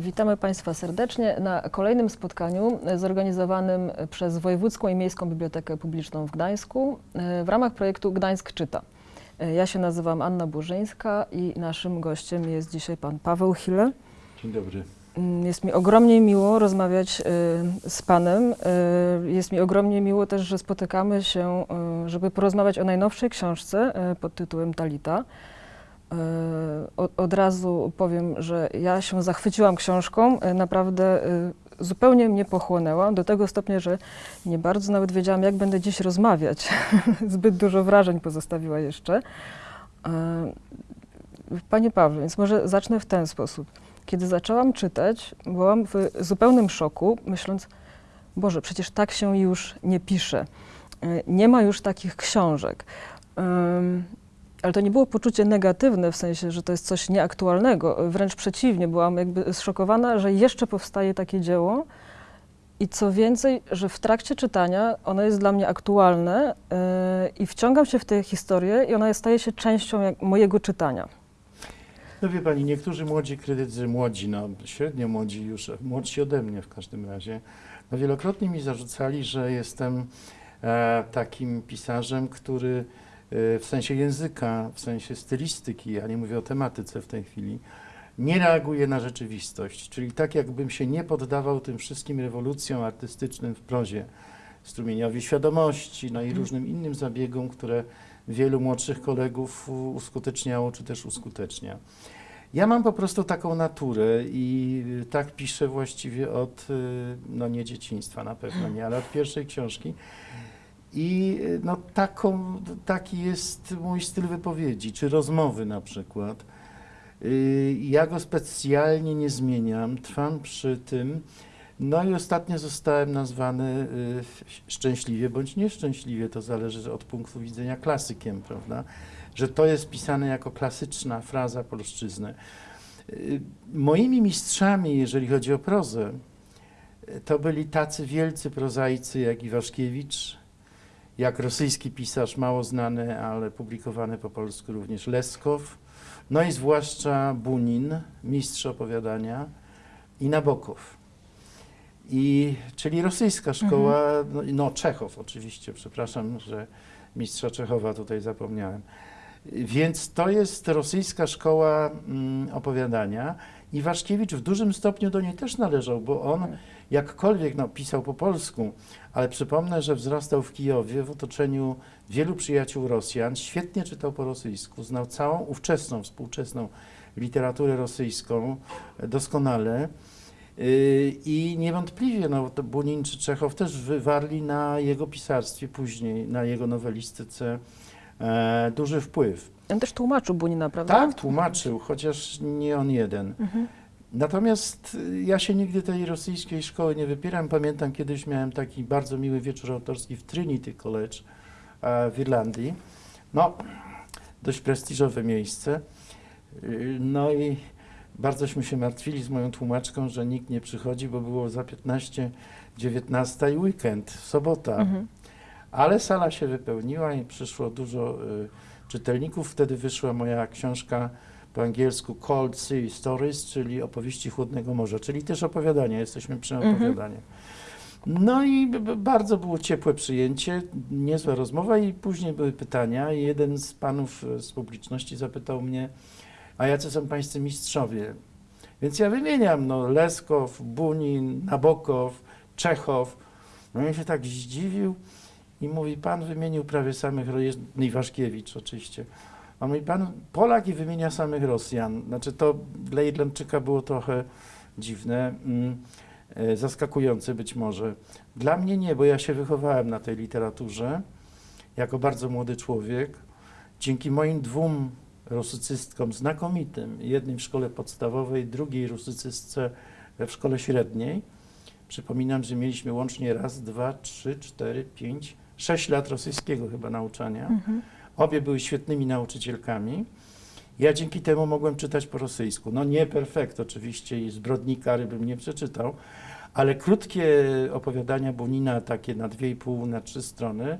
Witamy Państwa serdecznie na kolejnym spotkaniu zorganizowanym przez Wojewódzką i Miejską Bibliotekę Publiczną w Gdańsku e, w ramach projektu Gdańsk Czyta. E, Ja się nazywam Anna Burzyńska i naszym gościem jest dzisiaj pan Paweł Hille. Dzień dobry. Mm, Jest mi ogromnie miło rozmawiać e, z panem. Jest mi ogromnie miło też, że spotykamy się, żeby porozmawiać o najnowszej książce pod tytułem Talita. E, Od, razu powiem, że ja się zachwyciłam książką, e, naprawdę e, zupełnie mnie pochłonęła, do tego stopnia, że nie bardzo nawet wiedziałam, jak będę dziś rozmawiać. Zbyt dużo wrażeń pozostawiła jeszcze. Panie Pawle, więc może zacznę w ten sposób. Kiedy zaczęłam czytać, byłam w zupełnym szoku, myśląc, Boże, przecież tak się już nie pisze. Nie ma już takich książek. Ale to nie było poczucie negatywne, w sensie, że to jest coś nieaktualnego. Wręcz przeciwnie, byłam jakby zszokowana, że jeszcze powstaje takie dzieło. I co więcej, że w trakcie czytania ono jest dla mnie aktualne yy, i wciągam się w tę historię i ona staje się częścią mojego czytania. No wie pani, niektórzy młodzi krytycy, młodzi, no średnio młodzi już, młodsi ode mnie w każdym razie, no wielokrotnie mi zarzucali, że jestem e, takim pisarzem, który w sensie języka, w sensie stylistyki, ja nie mówię o tematyce w tej chwili, nie reaguje na rzeczywistość. Czyli tak jakbym się nie poddawał tym wszystkim rewolucjom artystycznym w prozie, strumieniowi świadomości, no i różnym innym zabiegom, które wielu młodszych kolegów uskuteczniało czy też uskutecznia. Ja mam po prostu taką naturę i y, tak piszę właściwie od, y, no nie dzieciństwa na pewno nie, ale od pierwszej książki. I y, no taką, taki jest mój styl wypowiedzi, czy rozmowy na przykład. Y, Ja go specjalnie nie zmieniam, trwam przy tym. No i ostatnio zostałem nazwany y, szczęśliwie bądź nieszczęśliwie, to zależy od punktu widzenia klasykiem, prawda? Że to jest pisane jako klasyczna fraza polszczyzny. Moimi mistrzami, jeżeli chodzi o prozę, to byli tacy wielcy prozaicy jak Iwaszkiewicz, jak rosyjski pisarz mało znany, ale publikowany po polsku również Leskow, no i zwłaszcza Bunin, mistrz opowiadania i Nabokow. I, czyli rosyjska szkoła, no, i- no Czechow oczywiście, przepraszam, że mistrza Czechowa tutaj zapomniałem. Więc to jest rosyjska szkoła mm, opowiadania i Waszkiewicz w dużym stopniu do niej też należał, bo on jakkolwiek no, pisał po polsku, ale przypomnę, że wzrastał w Kijowie w otoczeniu wielu przyjaciół Rosjan, świetnie czytał po rosyjsku, znał całą ówczesną, współczesną literaturę rosyjską e, doskonale. Yy, I niewątpliwie no, Bunin czy Czechow też wywarli na jego pisarstwie później, na jego nowelistyce e, duży wpływ. On też tłumaczył Bunina, prawda? Tak, tłumaczył, chociaż nie on jeden. Mhm. Natomiast y, ja się nigdy tej rosyjskiej szkoły nie wypieram. Pamiętam, kiedyś miałem taki bardzo miły wieczór autorski w Trinity College e, w Irlandii. No, dość prestiżowe miejsce. Y, No i bardzośmy się martwili z moją tłumaczką, że nikt nie przychodzi, bo było za 15, 19 i weekend, sobota. Mhm. Ale sala się wypełniła i przyszło dużo y, czytelników. Wtedy wyszła moja książka po angielsku Cold Sea Stories, czyli opowieści chłodnego morza, czyli też opowiadania. Jesteśmy przy Mhm. opowiadaniu. No i bardzo było ciepłe przyjęcie, niezła rozmowa i później były pytania. I jeden z panów e, z publiczności zapytał mnie, a jacy są pańscy mistrzowie? Więc ja wymieniam, no Leskow, Bunin, Nabokow, Czechow. No i się tak zdziwił i mówi, pan wymienił prawie samych, Ro- jest Iwaszkiewicz oczywiście. A mówi, pan Polak i wymienia samych Rosjan. Znaczy to dla Irlandczyka było trochę dziwne, mm, e, zaskakujące być może. Dla mnie nie, bo ja się wychowałem na tej literaturze jako bardzo młody człowiek. Dzięki moim dwóm rusycystkom znakomitym, jednej w szkole podstawowej, drugiej rusycystce w szkole średniej. Przypominam, że mieliśmy łącznie raz, dwa, trzy, cztery, pięć, sześć lat rosyjskiego chyba nauczania. Mhm. Obie były świetnymi nauczycielkami. Ja dzięki temu mogłem czytać po rosyjsku. No nie perfekt oczywiście i zbrodni kary bym nie przeczytał, ale krótkie opowiadania Bunina, takie na dwie i pół, na trzy strony,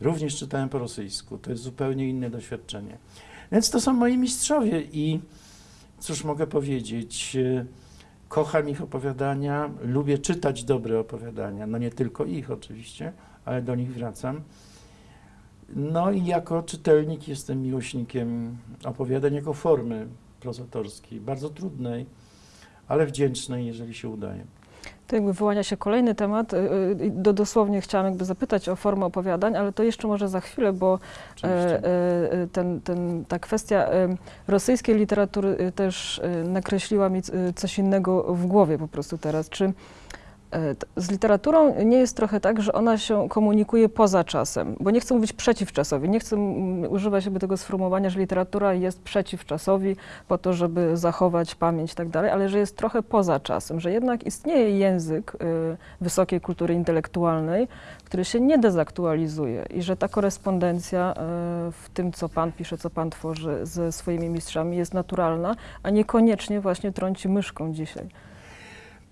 również czytałem po rosyjsku. To jest zupełnie inne doświadczenie. Więc to są moi mistrzowie i cóż mogę powiedzieć, Kocham ich opowiadania, lubię czytać dobre opowiadania, no nie tylko ich oczywiście, ale do nich wracam. No i jako czytelnik jestem miłośnikiem opowiadań jako formy prozatorskiej, bardzo trudnej, ale wdzięcznej, jeżeli się udaje. To jakby wyłania się kolejny temat. y, y, Do, dosłownie chciałam jakby zapytać o formę opowiadań, ale to jeszcze może za chwilę, bo e, e, ten, ten, ta kwestia e, rosyjskiej literatury y, też e, nakreśliła mi coś innego w głowie po prostu teraz. Czy e, z literaturą nie jest trochę tak, że ona się komunikuje poza czasem? Bo nie chcę mówić przeciwczasowi, nie chcę używać jakby tego sformułowania, że literatura jest przeciwczasowi po to, żeby zachować pamięć i tak dalej, ale że jest trochę poza czasem, że jednak istnieje język y, wysokiej kultury intelektualnej, który się nie dezaktualizuje i że ta korespondencja y, w tym, co pan pisze, co pan tworzy ze swoimi mistrzami jest naturalna, a niekoniecznie właśnie trąci myszką dzisiaj.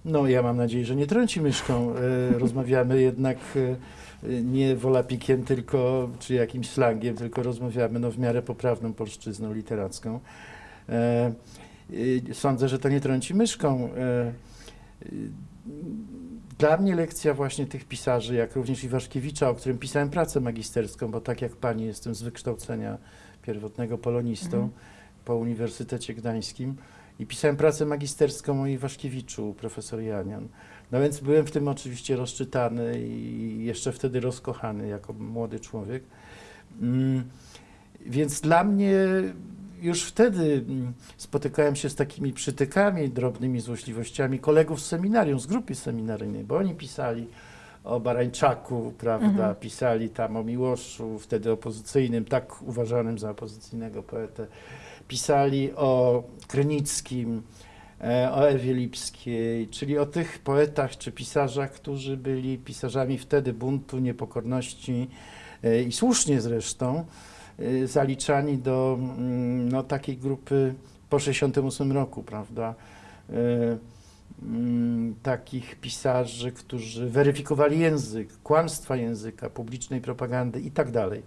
No, ja mam nadzieję, że nie trąci myszką. E, rozmawiamy jednak e, nie wolapikiem, tylko, czy jakimś slangiem, tylko rozmawiamy no, w miarę poprawną polszczyzną literacką. E, sądzę, że to nie trąci myszką. Dla mnie lekcja właśnie tych pisarzy, jak również Iwaszkiewicza, o którym pisałem pracę magisterską, bo tak jak pani jestem z wykształcenia pierwotnego polonistą Mhm. po Uniwersytecie Gdańskim, i pisałem pracę magisterską o Iwaszkiewiczu, profesor Janian. No więc byłem w tym oczywiście rozczytany i jeszcze wtedy rozkochany jako młody człowiek. Mm, Więc dla mnie już wtedy mm, spotykałem się z takimi przytykami, drobnymi złośliwościami kolegów z seminarium, z grupy seminaryjnej, bo oni pisali o Barańczaku, prawda, Mhm. pisali tam o Miłoszu, wtedy opozycyjnym, tak uważanym za opozycyjnego poetę pisali o Krynickim, e, o Ewie Lipskiej, czyli o tych poetach czy pisarzach, którzy byli pisarzami wtedy buntu, niepokorności e, i słusznie zresztą e, zaliczani do mm, no, takiej grupy po 68 roku, prawda? Mm, Takich pisarzy, którzy weryfikowali język, kłamstwa języka, publicznej propagandy i tak dalej.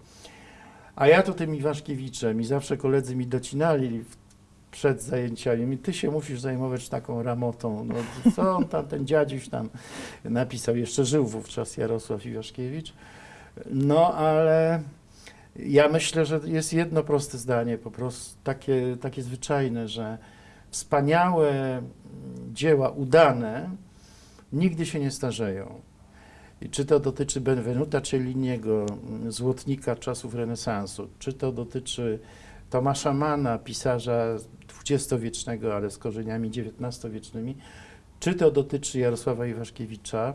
A ja to tym Iwaszkiewiczem i zawsze koledzy mi docinali przed zajęciami, ty się musisz zajmować taką ramotą. No, co on tam, ten dziadziuś tam napisał, jeszcze żył wówczas Jarosław Iwaszkiewicz. No, ale ja myślę, że jest jedno proste zdanie, po prostu takie, takie zwyczajne, że wspaniałe dzieła, udane, nigdy się nie starzeją. Czy to dotyczy Benvenuta Celliniego, mm, złotnika czasów renesansu, czy to dotyczy Tomasza Mana, pisarza XX-wiecznego, ale z korzeniami XIX-wiecznymi, czy to dotyczy Jarosława Iwaszkiewicza,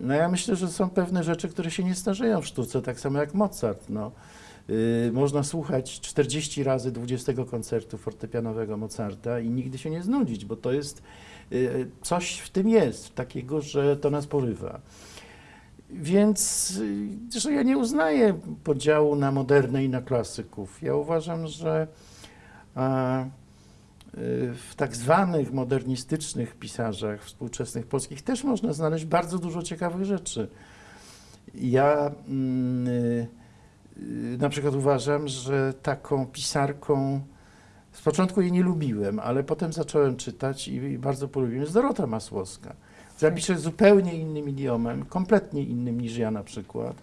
no ja myślę, że są pewne rzeczy, które się nie starzeją w sztuce, tak samo jak Mozart. No. Yy, można słuchać 40 razy 20 koncertu fortepianowego Mozarta i nigdy się nie znudzić, bo to jest, yy, coś w tym jest, takiego, że to nas porywa. Więc y, że ja nie uznaję podziału na modernę i na klasyków. Ja uważam, że y, w tak zwanych modernistycznych pisarzach współczesnych polskich też można znaleźć bardzo dużo ciekawych rzeczy. Ja mm, y, y, na przykład uważam, że taką pisarką z początku jej nie lubiłem, ale potem zacząłem czytać i, bardzo polubiłem. Jest Dorota Masłowska. która pisze zupełnie innym idiomem, kompletnie innym niż ja na przykład.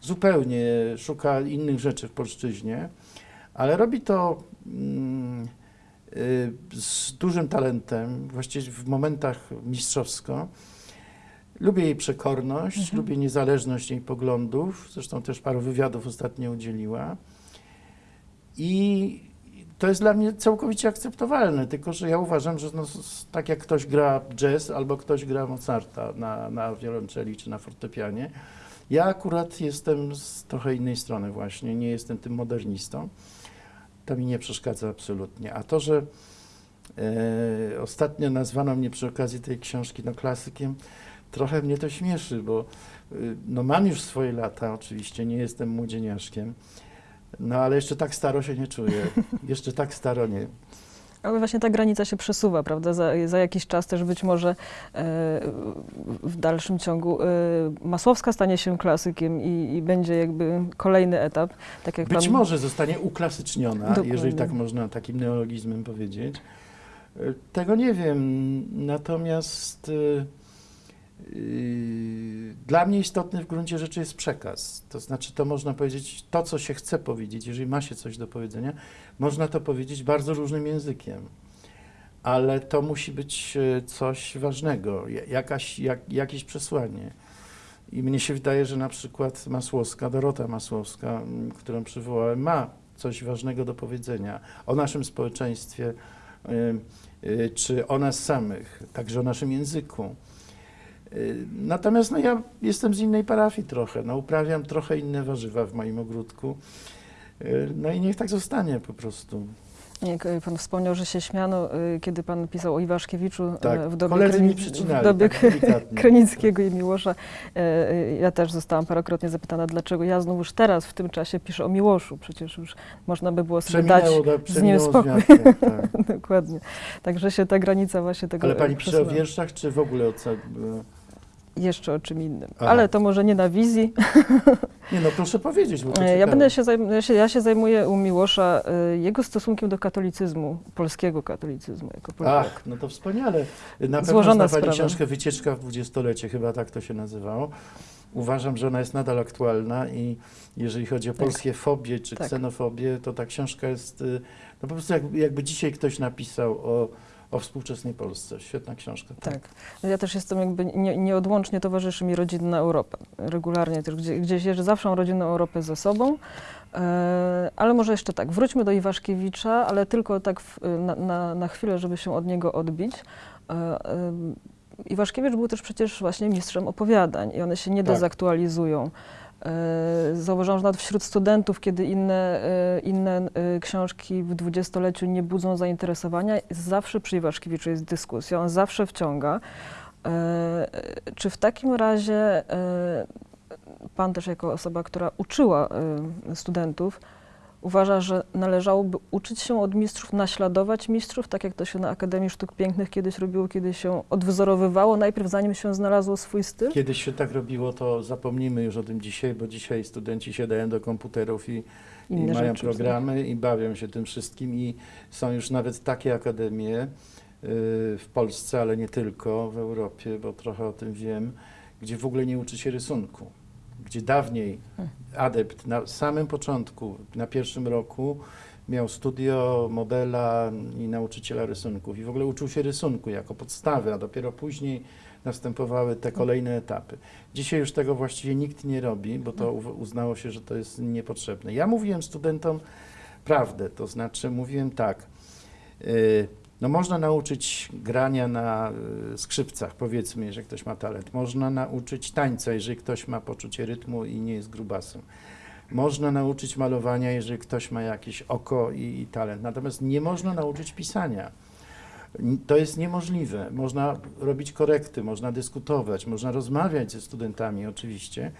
Zupełnie szuka innych rzeczy w polszczyźnie, ale robi to mm, y, z dużym talentem, właściwie w momentach mistrzowsko. Lubię jej przekorność, Mhm. lubię niezależność jej poglądów, zresztą też paru wywiadów ostatnio udzieliła. I to jest dla mnie całkowicie akceptowalne, tylko że ja uważam, że no, tak jak ktoś gra jazz albo ktoś gra Mozarta na, na wiolonczeli czy na fortepianie, ja akurat jestem z trochę innej strony właśnie, nie jestem tym modernistą. To mi nie przeszkadza absolutnie. A to, że e, ostatnio nazwano mnie przy okazji tej książki no, klasykiem, trochę mnie to śmieszy, bo y, no, mam już swoje lata oczywiście, nie jestem młodzieniaszkiem, no ale jeszcze tak staro się nie czuję. Jeszcze tak staro nie. Ale właśnie ta granica się przesuwa, prawda? Za, za jakiś czas też być może e, w dalszym ciągu e, Masłowska stanie się klasykiem i, i będzie jakby kolejny etap. Tak jak Być pan... może zostanie uklasyczniona, Dokładnie. jeżeli tak można takim neologizmem powiedzieć. Y, Tego nie wiem, natomiast y, dla mnie istotny w gruncie rzeczy jest przekaz. To znaczy, to można powiedzieć to, co się chce powiedzieć, jeżeli ma się coś do powiedzenia, można to powiedzieć bardzo różnym językiem. Ale to musi być y, coś ważnego, ja- jakaś, jak, jakieś przesłanie. I mnie się wydaje, że na przykład Masłowska, Dorota Masłowska, którą przywołałem, ma coś ważnego do powiedzenia o naszym społeczeństwie, y, y, czy o nas samych, także o naszym języku. Y, Natomiast no, ja jestem z innej parafii trochę, no, uprawiam trochę inne warzywa w moim ogródku. Y, No i niech tak zostanie po prostu. Jak y, pan wspomniał, że się śmiano, kiedy pan pisał o Iwaszkiewiczu Tak, w dobie, przycinali, w dobie tak. Krynickiego i Miłosza. Ja też zostałam parokrotnie zapytana, dlaczego ja znowuż teraz w tym czasie piszę o Miłoszu. Przecież już można by było sobie dać z nim spokój. tak. Dokładnie. Także się ta granica właśnie tego Ale pani pisze o wierszach, czy w ogóle o co? Jeszcze o czym innym. Aha. Ale to może nie na wizji. Nie no, proszę powiedzieć, bo to E, Ja, będę się ja, się, ja się zajmuję u Miłosza y, jego stosunkiem do katolicyzmu, polskiego katolicyzmu jako Polaka. Ach, no to wspaniale. Na pewno Złożona Pani sprawa. książkę Wycieczka w dwudziestolecie, chyba tak to się nazywało. Uważam, że ona jest nadal aktualna i jeżeli chodzi o Tak. polskie fobie czy Tak. ksenofobię, to ta książka jest, y, no po prostu jakby, jakby dzisiaj ktoś napisał o, o współczesnej Polsce. Świetna książka. Tak. Ja też jestem jakby nie, nieodłącznie towarzyszy mi rodzinna Europa. Regularnie też gdzie, gdzieś jeżdżę, zawsze mam rodzinną Europę ze sobą. E, ale może jeszcze tak, wróćmy do Iwaszkiewicza, ale tylko tak w, na, na, na chwilę, żeby się od niego odbić. E, e, Iwaszkiewicz był też przecież właśnie mistrzem opowiadań i one się nie Tak. dezaktualizują. E, Zauważyłam, że nawet wśród studentów, kiedy inne, e, inne e, książki w dwudziestoleciu nie budzą zainteresowania, zawsze przy Iwaszkiewiczu jest dyskusja, on zawsze wciąga. Czy w takim razie pan też jako osoba, która uczyła studentów, uważa, że należałoby uczyć się od mistrzów, naśladować mistrzów, tak jak to się na Akademii Sztuk Pięknych kiedyś robiło, kiedy się odwzorowywało, najpierw zanim się znalazło swój styl? Kiedyś się tak robiło, to zapomnijmy już o tym dzisiaj, bo dzisiaj studenci siadają do komputerów i, i mają programy i bawią się tym wszystkim i są już nawet takie akademie y, w Polsce, ale nie tylko, w Europie, bo trochę o tym wiem, gdzie w ogóle nie uczy się rysunku. Gdzie dawniej adept na samym początku, na pierwszym roku miał studio modela i nauczyciela rysunków i w ogóle uczył się rysunku jako podstawy, a dopiero później następowały te kolejne etapy. Dzisiaj już tego właściwie nikt nie robi, bo to uznało się, że to jest niepotrzebne. Ja mówiłem studentom prawdę, to znaczy mówiłem tak, y, no można nauczyć grania na y, skrzypcach, powiedzmy, jeżeli ktoś ma talent. Można nauczyć tańca, jeżeli ktoś ma poczucie rytmu i nie jest grubasem. Można nauczyć malowania, jeżeli ktoś ma jakieś oko i, i talent. Natomiast nie można nauczyć pisania. To jest niemożliwe. Można robić korekty, można dyskutować, można rozmawiać ze studentami oczywiście.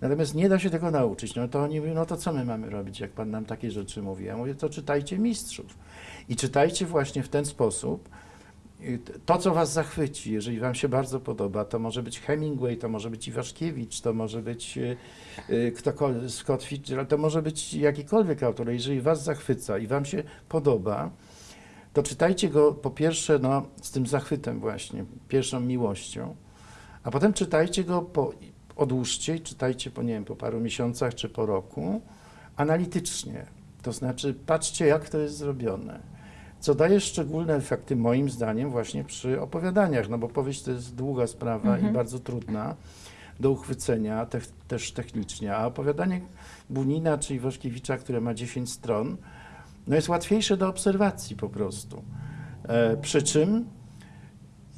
Natomiast nie da się tego nauczyć. No to oni mówią, no to co my mamy robić, jak pan nam takie rzeczy mówi? Ja mówię, to czytajcie mistrzów. I czytajcie właśnie w ten sposób. To, co was zachwyci, jeżeli wam się bardzo podoba, to może być Hemingway, to może być Iwaszkiewicz, to może być y, y, ktokolwiek, Scott Fitzgerald, to może być jakikolwiek autor. Jeżeli was zachwyca i wam się podoba, to czytajcie go po pierwsze no, z tym zachwytem właśnie, pierwszą miłością, a potem czytajcie go, po, odłóżcie i czytajcie po, nie wiem, po paru miesiącach czy po roku analitycznie. To znaczy patrzcie, jak to jest zrobione. Co daje szczególne efekty, moim zdaniem, właśnie przy opowiadaniach, no bo powieść to jest długa sprawa Mhm. i bardzo trudna do uchwycenia, te, też technicznie, a opowiadanie Bunina czy Iwaszkiewicza, które ma 10 stron, no jest łatwiejsze do obserwacji po prostu. E, przy czym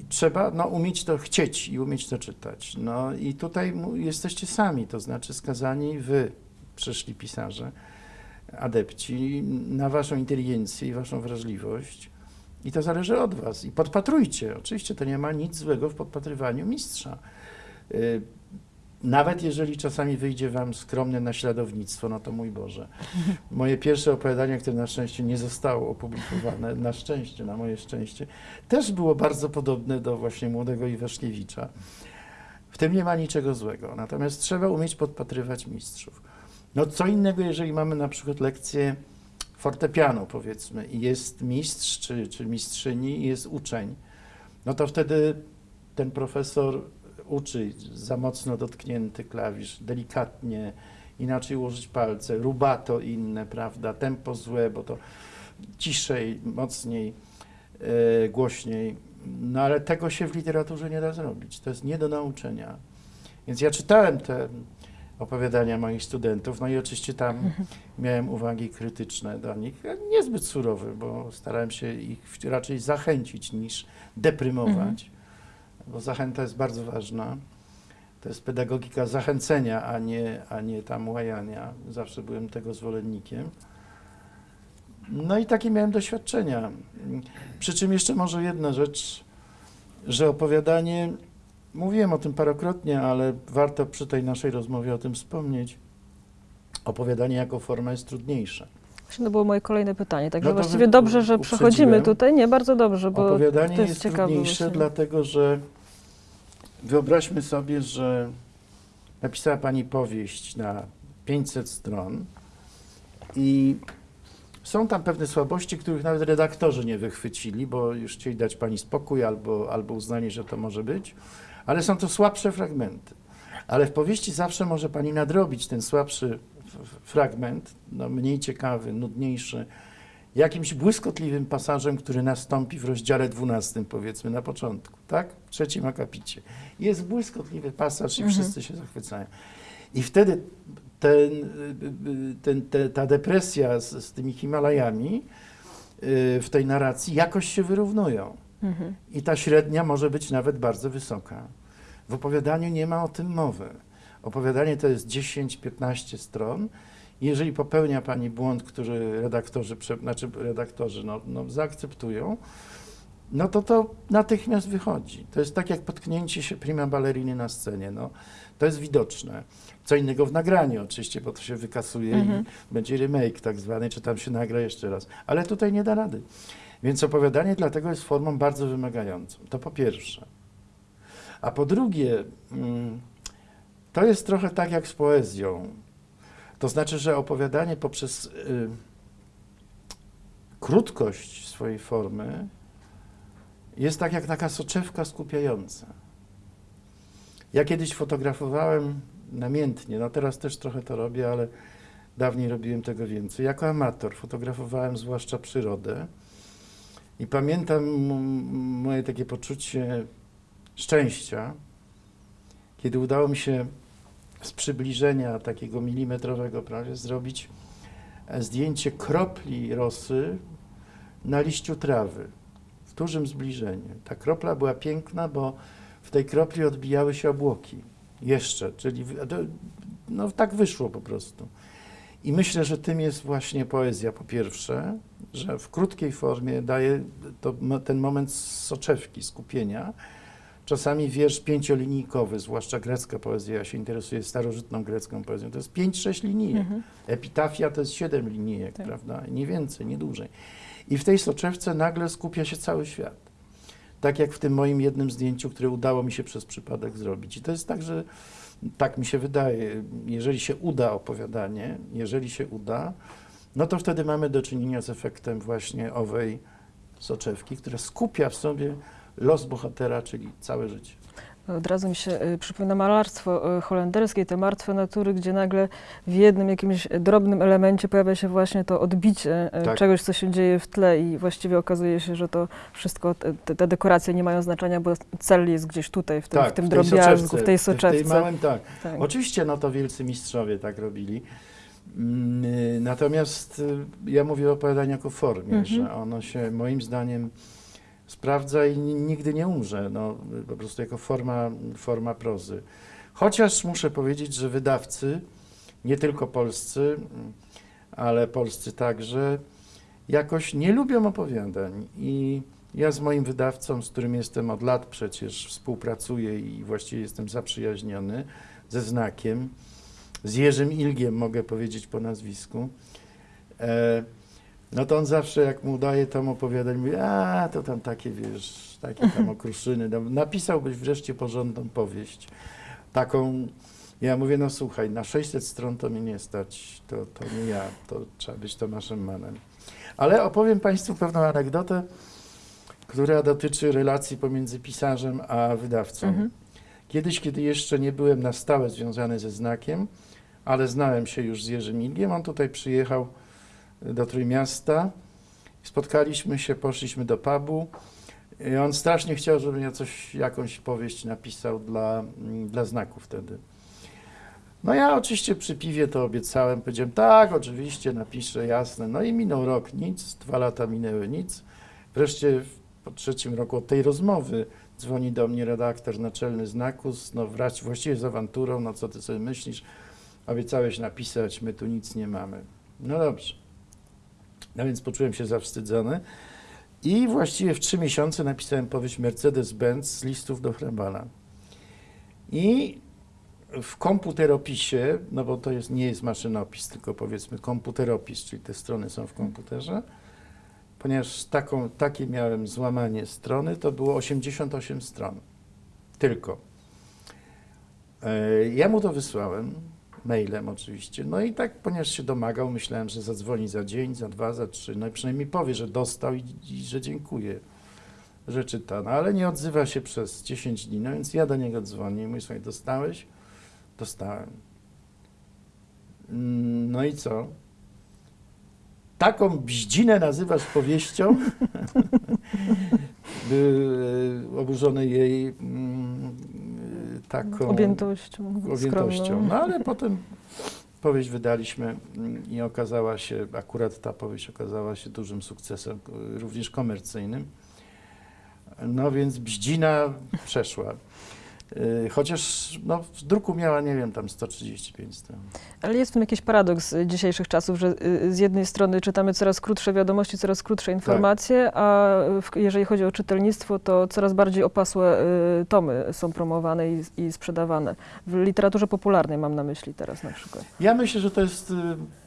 trzeba no, umieć to chcieć i umieć to czytać. No i tutaj jesteście sami, to znaczy skazani wy, przyszli pisarze, adepci, na waszą inteligencję i waszą wrażliwość. I to zależy od was. I podpatrujcie. Oczywiście to nie ma nic złego w podpatrywaniu mistrza. Y, Nawet jeżeli czasami wyjdzie wam skromne naśladownictwo, no to mój Boże. Moje pierwsze opowiadanie, które na szczęście nie zostało opublikowane, na szczęście, na moje szczęście, też było bardzo podobne do właśnie młodego Iwaszkiewicza. W tym nie ma niczego złego. Natomiast trzeba umieć podpatrywać mistrzów. No co innego, jeżeli mamy na przykład lekcję fortepianu powiedzmy i jest mistrz czy, czy mistrzyni i jest uczeń, no to wtedy ten profesor uczy za mocno dotknięty klawisz, delikatnie, inaczej ułożyć palce, rubato inne, prawda, tempo złe, bo to ciszej, mocniej, e, głośniej. No ale tego się w literaturze nie da zrobić. To jest nie do nauczenia. Więc ja czytałem te opowiadania moich studentów, no i oczywiście tam miałem uwagi krytyczne do nich, niezbyt surowe, bo starałem się ich raczej zachęcić niż deprymować, bo zachęta jest bardzo ważna. To jest pedagogika zachęcenia, a nie, a nie tam łajania. Zawsze byłem tego zwolennikiem. No i takie miałem doświadczenia. Przy czym jeszcze może jedna rzecz, że opowiadanie, mówiłem o tym parokrotnie, ale warto przy tej naszej rozmowie o tym wspomnieć. Opowiadanie jako forma jest trudniejsze. Właśnie to było moje kolejne pytanie, także No właściwie dobrze, że przechodzimy tutaj. Nie, bardzo dobrze, bo Opowiadanie to jest jest, trudniejsze, właśnie. dlatego że wyobraźmy sobie, że napisała Pani powieść na 500 stron i są tam pewne słabości, których nawet redaktorzy nie wychwycili, bo już chcieli dać Pani spokój albo, albo uznanie, że to może być, ale są to słabsze fragmenty. Ale w powieści zawsze może Pani nadrobić ten słabszy fragment, no, mniej ciekawy, nudniejszy, jakimś błyskotliwym pasażem, który nastąpi w rozdziale 12, powiedzmy na początku, tak? W trzecim akapicie. Jest błyskotliwy pasaż i Mhm. wszyscy się zachwycają. I wtedy ten, ten, te, ta depresja z, z tymi Himalajami y, w tej narracji jakoś się wyrównują. Mhm. I ta średnia może być nawet bardzo wysoka. W opowiadaniu nie ma o tym mowy. Opowiadanie to jest 10-15 stron. Jeżeli popełnia Pani błąd, który redaktorzy, znaczy redaktorzy no, no, zaakceptują, no to to natychmiast wychodzi. To jest tak jak potknięcie się prima balleriny na scenie. No, to jest widoczne. Co innego w nagraniu oczywiście, bo to się wykasuje Mhm. i będzie remake tak zwany, czy tam się nagra jeszcze raz. Ale tutaj nie da rady. Więc opowiadanie dlatego jest formą bardzo wymagającą. To po pierwsze. A po drugie, mm, to jest trochę tak jak z poezją. To znaczy, że opowiadanie poprzez y, krótkość swojej formy jest tak jak taka soczewka skupiająca. Ja kiedyś fotografowałem namiętnie, no teraz też trochę to robię, ale dawniej robiłem tego więcej. Jako amator fotografowałem zwłaszcza przyrodę i pamiętam moje takie poczucie szczęścia, kiedy udało mi się z przybliżenia takiego milimetrowego prawie zrobić e, zdjęcie kropli rosy na liściu trawy w dużym zbliżeniu. Ta kropla była piękna, bo w tej kropli odbijały się obłoki. Jeszcze, czyli no tak wyszło po prostu. I myślę, że tym jest właśnie poezja po pierwsze, że w krótkiej formie daje to, ten moment soczewki, skupienia. Czasami wiersz pięciolinijkowy, zwłaszcza grecka poezja, ja się interesuję starożytną grecką poezją, to jest pięć, sześć linijek. Mhm. Epitafia to jest siedem linijek, Tak. prawda? Nie więcej, nie dłużej. I w tej soczewce nagle skupia się cały świat. Tak jak w tym moim jednym zdjęciu, które udało mi się przez przypadek zrobić. I to jest tak, że tak mi się wydaje, jeżeli się uda opowiadanie, jeżeli się uda, no to wtedy mamy do czynienia z efektem właśnie owej soczewki, która skupia w sobie los bohatera, czyli całe życie. Od razu mi się y, przypomina malarstwo y, holenderskie, te martwe natury, gdzie nagle w jednym jakimś drobnym elemencie pojawia się właśnie to odbicie y, Tak. czegoś, co się dzieje w tle i właściwie okazuje się, że to wszystko, te, te- dekoracje nie mają znaczenia, bo cel jest gdzieś tutaj, w tym, w tym Tak, drobiazgu, w tej W tej soczewce. małym, tak. Tak. Oczywiście, no to wielcy mistrzowie tak robili. Mm, y, Natomiast y, ja mówię o opowiadaniu jako formie, Mhm. że ono się moim zdaniem sprawdza i ni- nigdy nie umrze, no, po prostu jako forma, forma prozy. Chociaż muszę powiedzieć, że wydawcy, nie tylko polscy, mm, ale polscy także, jakoś nie lubią opowiadań i ja z moim wydawcą, z którym jestem od lat przecież współpracuję i właściwie jestem zaprzyjaźniony, ze znakiem, z Jerzym Ilgiem mogę powiedzieć po nazwisku, e, no to on zawsze jak mu daje tam opowiadań, mówi, a to tam takie, wiesz, takie tam okruszyny, no, napisałbyś wreszcie porządną powieść, taką Ja mówię, no słuchaj, na 600 stron to mnie nie stać, to, to nie ja, to trzeba być Tomaszem Manem. Ale opowiem Państwu pewną anegdotę, która dotyczy relacji pomiędzy pisarzem a wydawcą. Mhm. Kiedyś, kiedy jeszcze nie byłem na stałe związany ze znakiem, ale znałem się już z Jerzym Ilgiem, on tutaj przyjechał do Trójmiasta, spotkaliśmy się, poszliśmy do pubu i on strasznie chciał, żebym ja coś, jakąś powieść napisał dla, mm, dla znaku wtedy. No ja oczywiście przy piwie to obiecałem, powiedziałem tak, oczywiście napiszę, jasne. No i minął rok, nic, dwa lata minęły, nic. Wreszcie po trzecim roku od tej rozmowy dzwoni do mnie redaktor naczelny znaku, z- no wrać, właściwie z awanturą, no co ty sobie myślisz, obiecałeś napisać, my tu nic nie mamy. No dobrze. No więc poczułem się zawstydzony i właściwie w trzy miesiące napisałem powieść Mercedes-Benz z listów do Hrabala. I w komputeropisie, no bo to jest, nie jest maszynopis, tylko powiedzmy komputeropis, czyli te strony są w komputerze, ponieważ taką, takie miałem złamanie strony, to było 88 stron. Tylko. E, Ja mu to wysłałem, mailem oczywiście, no i tak, ponieważ się domagał, myślałem, że zadzwoni za dzień, za dwa, za trzy, no i przynajmniej powie, że dostał i, i że dziękuję, że czyta. No ale nie odzywa się przez 10 dni, no więc ja do niego dzwonię i mówię, słuchaj, dostałeś? Dostałem. Mm, No i co? Taką bździnę nazywasz powieścią? Był e, oburzony jej mm, taką Objętością, objętością. No ale potem powieść wydaliśmy i okazała się, akurat ta powieść okazała się dużym sukcesem, również komercyjnym. No więc bździna przeszła. Y, Chociaż no, w druku miała, nie wiem, tam 135 stron. Ale jest w tym jakiś paradoks y, dzisiejszych czasów, że y, z jednej strony czytamy coraz krótsze wiadomości, coraz krótsze informacje, a w, jeżeli chodzi o czytelnictwo, to coraz bardziej opasłe y, tomy są promowane i, i sprzedawane. W literaturze popularnej mam na myśli teraz na przykład. Ja myślę, że to jest y,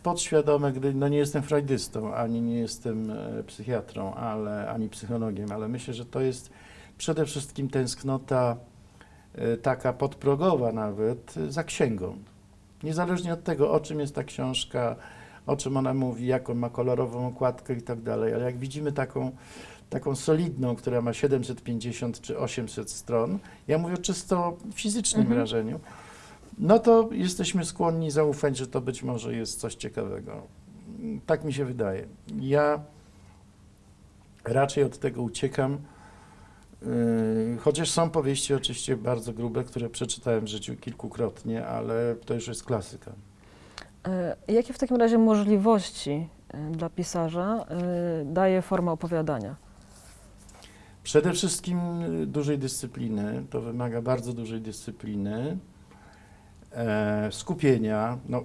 podświadome, gdy no nie jestem freudystą, ani nie jestem e, psychiatrą, ale, ani psychologiem, ale myślę, że to jest przede wszystkim tęsknota taka podprogowa nawet e, za księgą. Niezależnie od tego, o czym jest ta książka, o czym ona mówi, jaką ma kolorową okładkę i tak dalej, ale jak widzimy taką, taką solidną, która ma 750 czy 800 stron, ja mówię o czysto fizycznym Mhm. wrażeniu, no to jesteśmy skłonni zaufać, że to być może jest coś ciekawego. Tak mi się wydaje. Ja raczej od tego uciekam, chociaż są powieści oczywiście bardzo grube, które przeczytałem w życiu kilkukrotnie, ale to już jest klasyka. Y, Jakie w takim razie możliwości y, dla pisarza daje forma opowiadania? Przede wszystkim dużej dyscypliny, to wymaga bardzo dużej dyscypliny, skupienia, no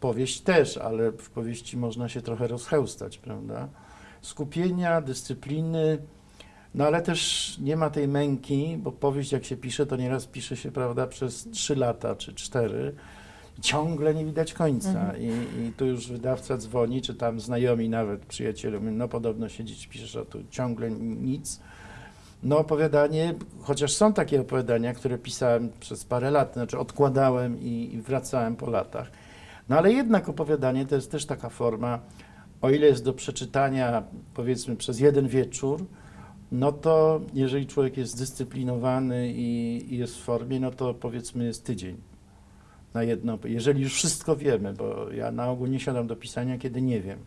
powieść też, ale w powieści można się trochę rozchełstać, prawda? Skupienia, dyscypliny, no ale też nie ma tej męki, bo powieść jak się pisze, to nieraz pisze się, prawda, przez trzy lata czy cztery, ciągle nie widać końca Mhm. I, i tu już wydawca dzwoni, czy tam znajomi nawet, przyjaciele, mówią, no podobno siedzieć, piszesz, a tu ciągle nic. No opowiadanie, chociaż są takie opowiadania, które pisałem przez parę lat, znaczy odkładałem i, i wracałem po latach. No ale jednak opowiadanie to jest też taka forma, o ile jest do przeczytania powiedzmy przez jeden wieczór, no to jeżeli człowiek jest zdyscyplinowany i, i jest w formie, no to powiedzmy jest tydzień na jedno, jeżeli już wszystko wiemy, bo ja na ogół nie siadam do pisania, kiedy nie wiem.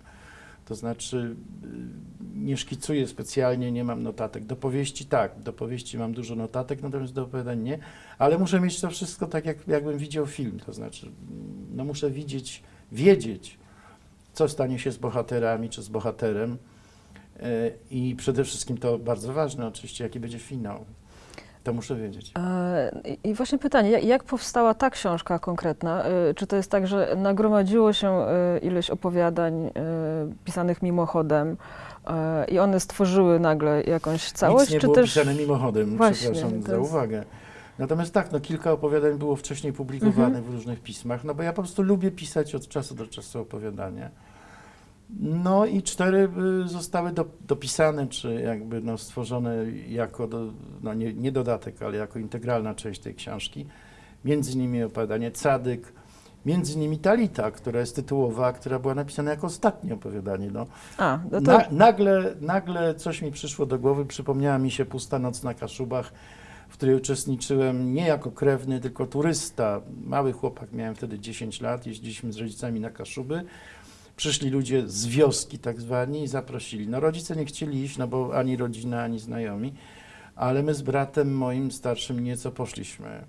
To znaczy y, nie szkicuję specjalnie, nie mam notatek. Do powieści tak, do powieści mam dużo notatek, natomiast do opowiadań nie, ale muszę mieć to wszystko tak, jak, jakbym widział film. To znaczy, no muszę widzieć, wiedzieć, co stanie się z bohaterami czy z bohaterem. I przede wszystkim to bardzo ważne, oczywiście, jaki będzie finał. To muszę wiedzieć. E, I właśnie pytanie, jak, powstała ta książka konkretna? E, Czy to jest tak, że nagromadziło się e, ileś opowiadań pisanych mimochodem i one stworzyły nagle jakąś całość? Nic nie czy było też pisane mimochodem, Właśnie, przepraszam to za jest- uwagę. Natomiast tak, no kilka opowiadań było wcześniej publikowanych Mhm. w różnych pismach, no bo ja po prostu lubię pisać od czasu do czasu opowiadania. No i cztery y, zostały do, dopisane, czy jakby no, stworzone jako, do, no nie, nie dodatek, ale jako integralna część tej książki. między innymi opowiadanie Cadyk, między innymi Talita, która jest tytułowa, która była napisana jako ostatnie opowiadanie. No, A, no to na, nagle, nagle coś mi przyszło do głowy, przypomniała mi się Pusta noc na Kaszubach, w której uczestniczyłem nie jako krewny, tylko turysta. Mały chłopak, miałem wtedy 10 lat, jeździliśmy z rodzicami na Kaszuby. Przyszli ludzie z wioski tak zwani i zaprosili. No rodzice nie chcieli iść, no bo ani rodzina, ani znajomi, ale my z bratem moim starszym nieco poszliśmy.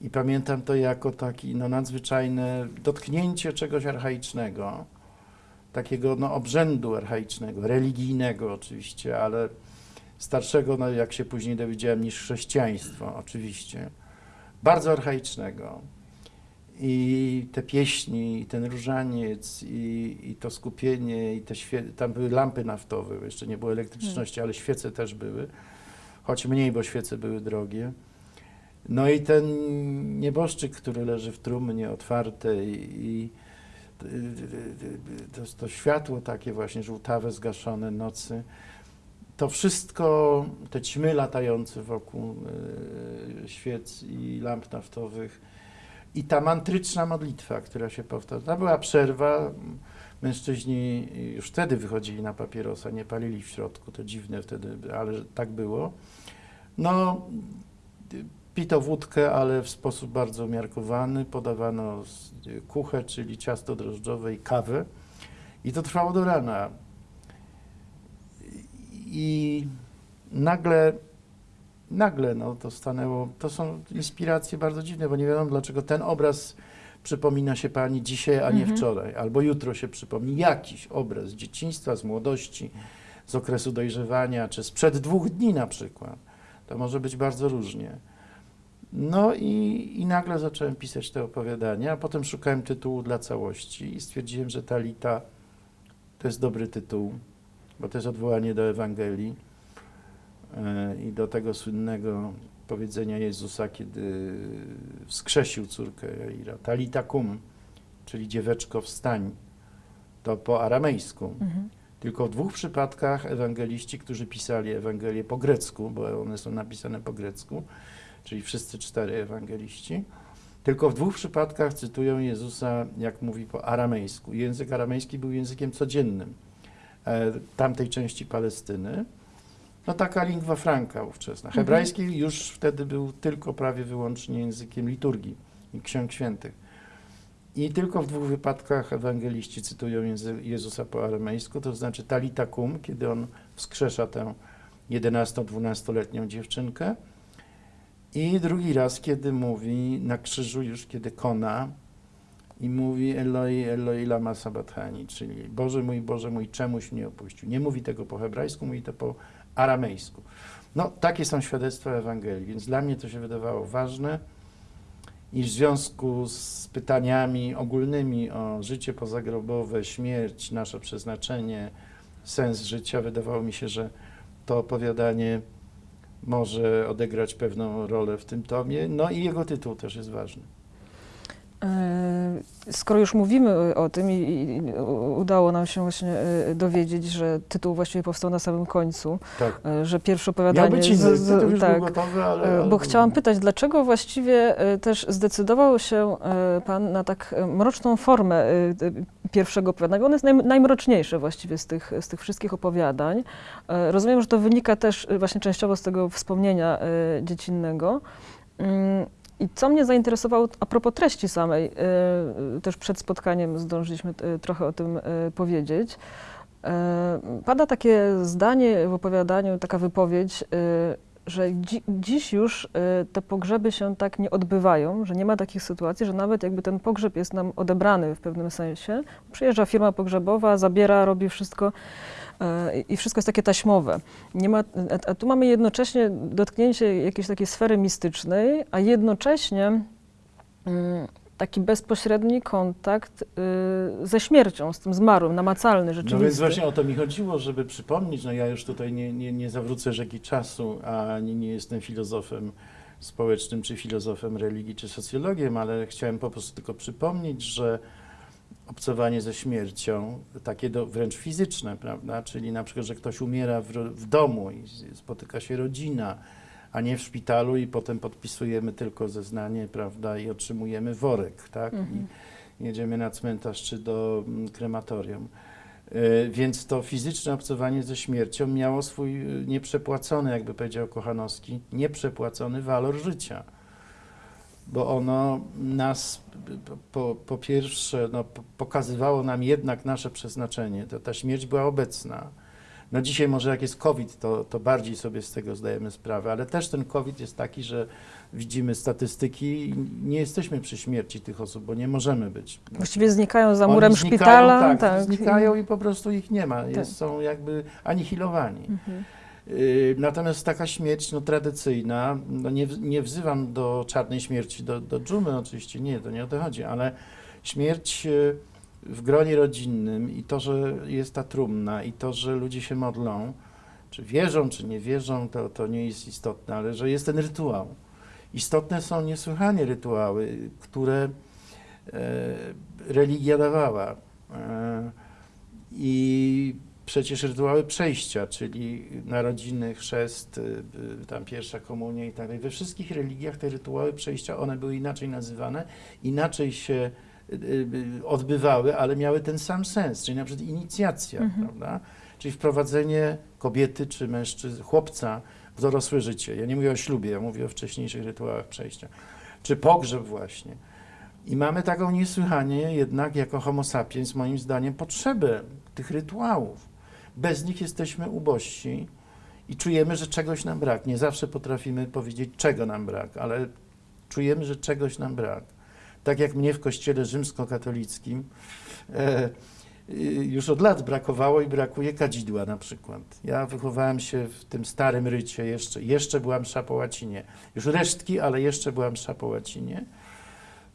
I pamiętam to jako taki no, nadzwyczajne dotknięcie czegoś archaicznego, takiego no, obrzędu archaicznego, religijnego oczywiście, ale starszego, no, jak się później dowiedziałem, niż chrześcijaństwo oczywiście, bardzo archaicznego. I te pieśni, i ten różaniec, i, i to skupienie, i te świe... tam były lampy naftowe, jeszcze nie było elektryczności, ale świece też były, choć mniej, bo świece były drogie. No i ten nieboszczyk, który leży w trumnie otwartej i to, to światło takie właśnie żółtawe, zgaszone nocy, to wszystko, te ćmy latające wokół e, świec i lamp naftowych i ta mantryczna modlitwa, która się powtarza. Była przerwa, mężczyźni już wtedy wychodzili na papierosa, nie palili w środku, to dziwne wtedy, ale tak było. No, pito wódkę, ale w sposób bardzo umiarkowany, podawano kuchę, czyli ciasto drożdżowe i kawę i to trwało do rana. I nagle, nagle no, to stanęło, to są inspiracje bardzo dziwne, bo nie wiadomo dlaczego ten obraz przypomina się pani dzisiaj, a nie Mhm. wczoraj, albo jutro się przypomni jakiś obraz z dzieciństwa, z młodości, z okresu dojrzewania, czy sprzed dwóch dni na przykład. To może być bardzo różnie. No i, i nagle zacząłem pisać te opowiadania, a potem szukałem tytułu dla całości i stwierdziłem, że Talita to jest dobry tytuł, bo to jest odwołanie do Ewangelii i do tego słynnego powiedzenia Jezusa, kiedy wskrzesił córkę Jaira. Talita kum, czyli dzieweczko wstań. To po aramejsku. Mhm. Tylko w dwóch przypadkach ewangeliści, którzy pisali Ewangelię po grecku, bo one są napisane po grecku, czyli wszyscy cztery ewangeliści, tylko w dwóch przypadkach cytują Jezusa, jak mówi po aramejsku. Język aramejski był językiem codziennym e, tamtej części Palestyny. No taka lingua franca ówczesna. Mhm. Hebrajski już wtedy był tylko prawie wyłącznie językiem liturgii i ksiąg świętych. I tylko w dwóch wypadkach ewangeliści cytują Jezusa po aramejsku, to znaczy talita kum, kiedy on wskrzesza tę 11-12-letnią dziewczynkę. I drugi raz, kiedy mówi na krzyżu już, kiedy kona i mówi Eloi, Eloi lama sabathani, czyli Boże mój, Boże mój, czemuś mnie opuścił. Nie mówi tego po hebrajsku, mówi to po aramejsku. No, takie są świadectwa Ewangelii, więc dla mnie to się wydawało ważne i w związku z pytaniami ogólnymi o życie pozagrobowe, śmierć, nasze przeznaczenie, sens życia, wydawało mi się, że to opowiadanie może odegrać pewną rolę w tym tomie. No i jego tytuł też jest ważny. E, Skoro już mówimy o tym i, udało nam się właśnie e, dowiedzieć, że tytuł właściwie powstał na samym końcu, Tak. e, że pierwsze Miał opowiadanie... być inny, z- z- tak, gotowy, ale... Bo chciałam pytać, dlaczego właściwie też zdecydował się Pan na tak mroczną formę pierwszego opowiadania? Ono jest naj, najmroczniejsze właściwie z tych, z tych wszystkich opowiadań. Rozumiem, że to wynika też właśnie częściowo z tego wspomnienia dziecinnego. I co mnie zainteresowało a propos treści samej, e, też przed spotkaniem zdążyliśmy e, trochę o tym powiedzieć. Pada takie zdanie w opowiadaniu, taka wypowiedź, że dzi dziś już te pogrzeby się tak nie odbywają, że nie ma takich sytuacji, że nawet jakby ten pogrzeb jest nam odebrany w pewnym sensie, przyjeżdża firma pogrzebowa, zabiera, robi wszystko i wszystko jest takie taśmowe. Nie ma, a, a tu mamy jednocześnie dotknięcie jakiejś takiej sfery mistycznej, a jednocześnie mm, taki bezpośredni kontakt y, ze śmiercią, z tym zmarłym, namacalny, No rzeczywisty. więc właśnie o to mi chodziło, żeby przypomnieć, no ja już tutaj nie, nie, nie zawrócę rzeki czasu, ani nie jestem filozofem społecznym, czy filozofem religii, czy socjologiem, ale chciałem po prostu tylko przypomnieć, że obcowanie ze śmiercią, takie do, wręcz fizyczne, prawda, czyli na przykład, że ktoś umiera w, w domu i spotyka się rodzina, a nie w szpitalu i potem podpisujemy tylko zeznanie, prawda, i otrzymujemy worek, tak? Mhm. I jedziemy na cmentarz czy do mm, krematorium. E, Więc to fizyczne obcowanie ze śmiercią miało swój e, nieprzepłacony, jakby powiedział Kochanowski, nieprzepłacony walor życia. Bo ono nas po, po pierwsze no, pokazywało nam jednak nasze przeznaczenie. To, ta śmierć była obecna. No dzisiaj może jak jest COVID, to, to bardziej sobie z tego zdajemy sprawę, ale też ten COVID jest taki, że widzimy statystyki i nie jesteśmy przy śmierci tych osób, bo nie możemy być. Właściwie znikają za murem znikają, szpitala. Tak, znikają i po prostu ich nie ma. Jest, Tak. Są jakby anihilowani. Mhm. Y, Natomiast taka śmierć no, tradycyjna, no, nie, nie wzywam do czarnej śmierci, do, do dżumy oczywiście, nie, to nie o to chodzi, ale śmierć y, w gronie rodzinnym i to, że jest ta trumna i to, że ludzie się modlą, czy wierzą, czy nie wierzą, to, to nie jest istotne, ale że jest ten rytuał. Istotne są niesłychanie rytuały, które e, religia dawała. E, I przecież rytuały przejścia, czyli narodziny, chrzest, y, y, tam pierwsza komunia i tak dalej. We wszystkich religiach te rytuały przejścia, one były inaczej nazywane, inaczej się y, odbywały, ale miały ten sam sens, czyli na przykład inicjacja, Mhm. prawda? Czyli wprowadzenie kobiety czy mężczyzn, chłopca w dorosłe życie. Ja nie mówię o ślubie, ja mówię o wcześniejszych rytuałach przejścia. Czy pogrzeb właśnie. I mamy taką niesłychanie jednak jako homo sapiens, moim zdaniem, potrzebę tych rytuałów. Bez nich jesteśmy ubożsi i czujemy, że czegoś nam brak. Nie zawsze potrafimy powiedzieć, czego nam brak, ale czujemy, że czegoś nam brak. Tak jak mnie w kościele rzymskokatolickim e, y, już od lat brakowało i brakuje kadzidła na przykład. Ja wychowałem się w tym starym rycie, jeszcze, jeszcze byłam msza po łacinie. Już resztki, ale jeszcze byłam msza po łacinie.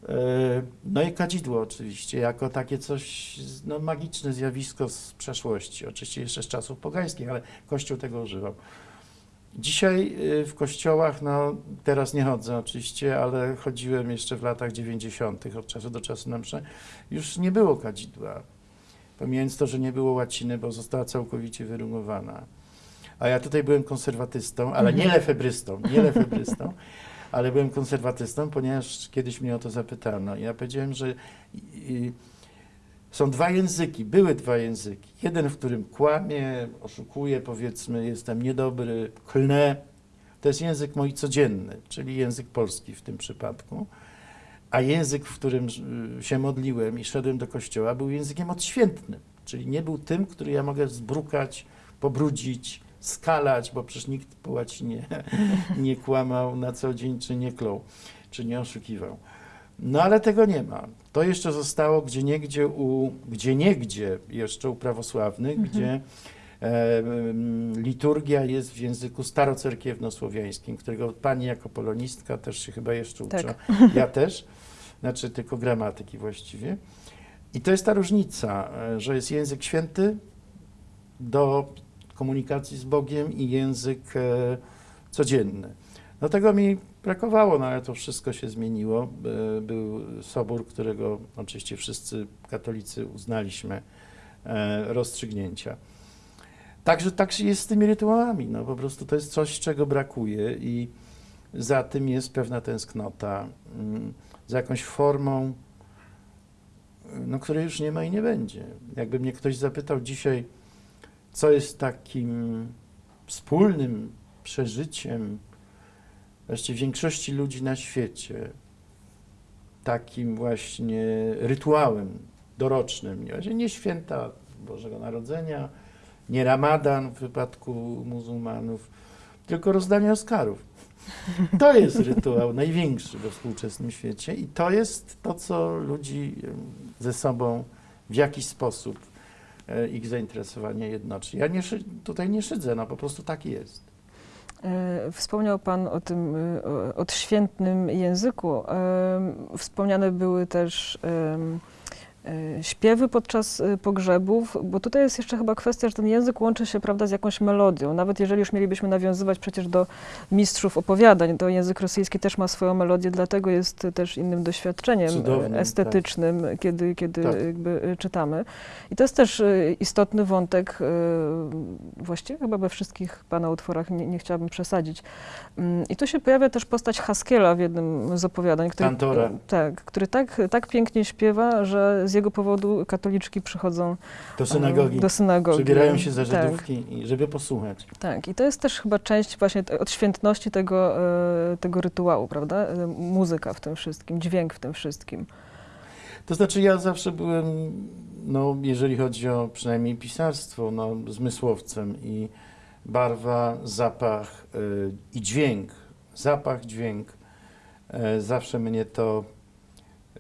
E, No i kadzidło oczywiście, jako takie coś, no, magiczne zjawisko z przeszłości, oczywiście jeszcze z czasów pogańskich, ale Kościół tego używał. Dzisiaj y, w kościołach, no teraz nie chodzę oczywiście, ale chodziłem jeszcze w latach 90. od czasu do czasu na msze, już nie było kadzidła. Pomijając to, że nie było łaciny, bo została całkowicie wyrugowana. A ja tutaj byłem konserwatystą, ale nie Mhm. lefebrystą, nie lefebrystą, ale byłem konserwatystą, ponieważ kiedyś mnie o to zapytano. Ja powiedziałem, że są dwa języki, były dwa języki. Jeden, w którym kłamię, oszukuję, powiedzmy, jestem niedobry, klnę. To jest język mój codzienny, czyli język polski w tym przypadku. A język, w którym y, się modliłem i szedłem do kościoła, był językiem odświętnym, czyli nie był tym, który ja mogę zbrukać, pobrudzić, skalać, bo przecież nikt po łacinie nie kłamał na co dzień, czy nie klął, czy nie oszukiwał. No ale tego nie ma. To jeszcze zostało gdzie niegdzie u, gdzie niegdzie jeszcze u prawosławnych, Mhm. gdzie e, mm, liturgia jest w języku starocerkiewno-słowiańskim, którego pani jako polonistka też się chyba jeszcze uczy. Tak. Ja też, znaczy tylko gramatyki właściwie. I to jest ta różnica, e, że jest język święty do komunikacji z Bogiem i język e, codzienny. No tego mi brakowało, no ale to wszystko się zmieniło. E, Był sobór, którego oczywiście wszyscy katolicy uznaliśmy e, rozstrzygnięcia. Także tak jest z tymi rytuałami. No po prostu to jest coś, czego brakuje i za tym jest pewna tęsknota, mm, za jakąś formą, no, której już nie ma i nie będzie. Jakby mnie ktoś zapytał dzisiaj, co jest takim wspólnym przeżyciem właściwie większości ludzi na świecie, takim właśnie rytuałem dorocznym, nie, święta Bożego Narodzenia, nie Ramadan w wypadku muzułmanów, tylko rozdanie Oscarów. To jest rytuał największy we współczesnym świecie i to jest to, co ludzi ze sobą w jakiś sposób ich zainteresowanie jednoczy. Ja nie, tutaj nie szydzę, no po prostu tak jest. E, Wspomniał Pan o tym e, odświętnym języku. Wspomniane były też śpiewy podczas y, pogrzebów, bo tutaj jest jeszcze chyba kwestia, że ten język łączy się prawda, z jakąś melodią. Nawet jeżeli już mielibyśmy nawiązywać przecież do mistrzów opowiadań, to język rosyjski też ma swoją melodię, dlatego jest też innym doświadczeniem y, Cudownym, tak. estetycznym, kiedy, kiedy Tak. jakby czytamy. I to jest też istotny wątek, właściwie chyba we wszystkich Pana utworach, nie, nie chciałabym przesadzić. Mm, I tu się pojawia też postać Haskiela w jednym z opowiadań, który, tak, który tak, tak pięknie śpiewa, że z jego powodu katoliczki przychodzą Do e, synagogi. do synagogi. Przebierają się za Tak, Żydówki, i żeby posłuchać. tak, i to jest też chyba część właśnie odświętności tego, e, tego rytuału, prawda? E, Muzyka w tym wszystkim, dźwięk w tym wszystkim. To znaczy ja zawsze byłem, no jeżeli chodzi o przynajmniej pisarstwo, no zmysłowcem i barwa, zapach y, i dźwięk, zapach, dźwięk, y, zawsze mnie to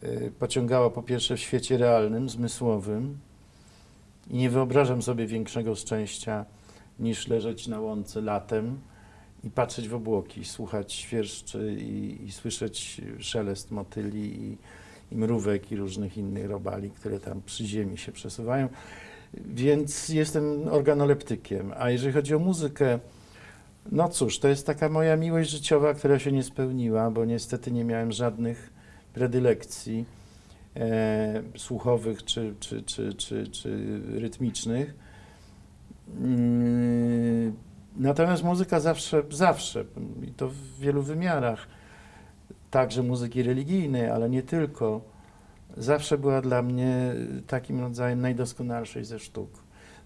y, pociągało po pierwsze w świecie realnym, zmysłowym i nie wyobrażam sobie większego szczęścia niż leżeć na łące latem i patrzeć w obłoki, słuchać świerszczy i, i słyszeć szelest motyli i, i mrówek i różnych innych robali, które tam przy ziemi się przesuwają. Więc jestem organoleptykiem. A jeżeli chodzi o muzykę, no cóż, to jest taka moja miłość życiowa, która się nie spełniła, bo niestety nie miałem żadnych predylekcji e, słuchowych czy, czy, czy, czy, czy rytmicznych. Mm, Natomiast muzyka zawsze, zawsze, i to w wielu wymiarach, także muzyki religijnej, ale nie tylko, zawsze była dla mnie takim rodzajem najdoskonalszej ze sztuk.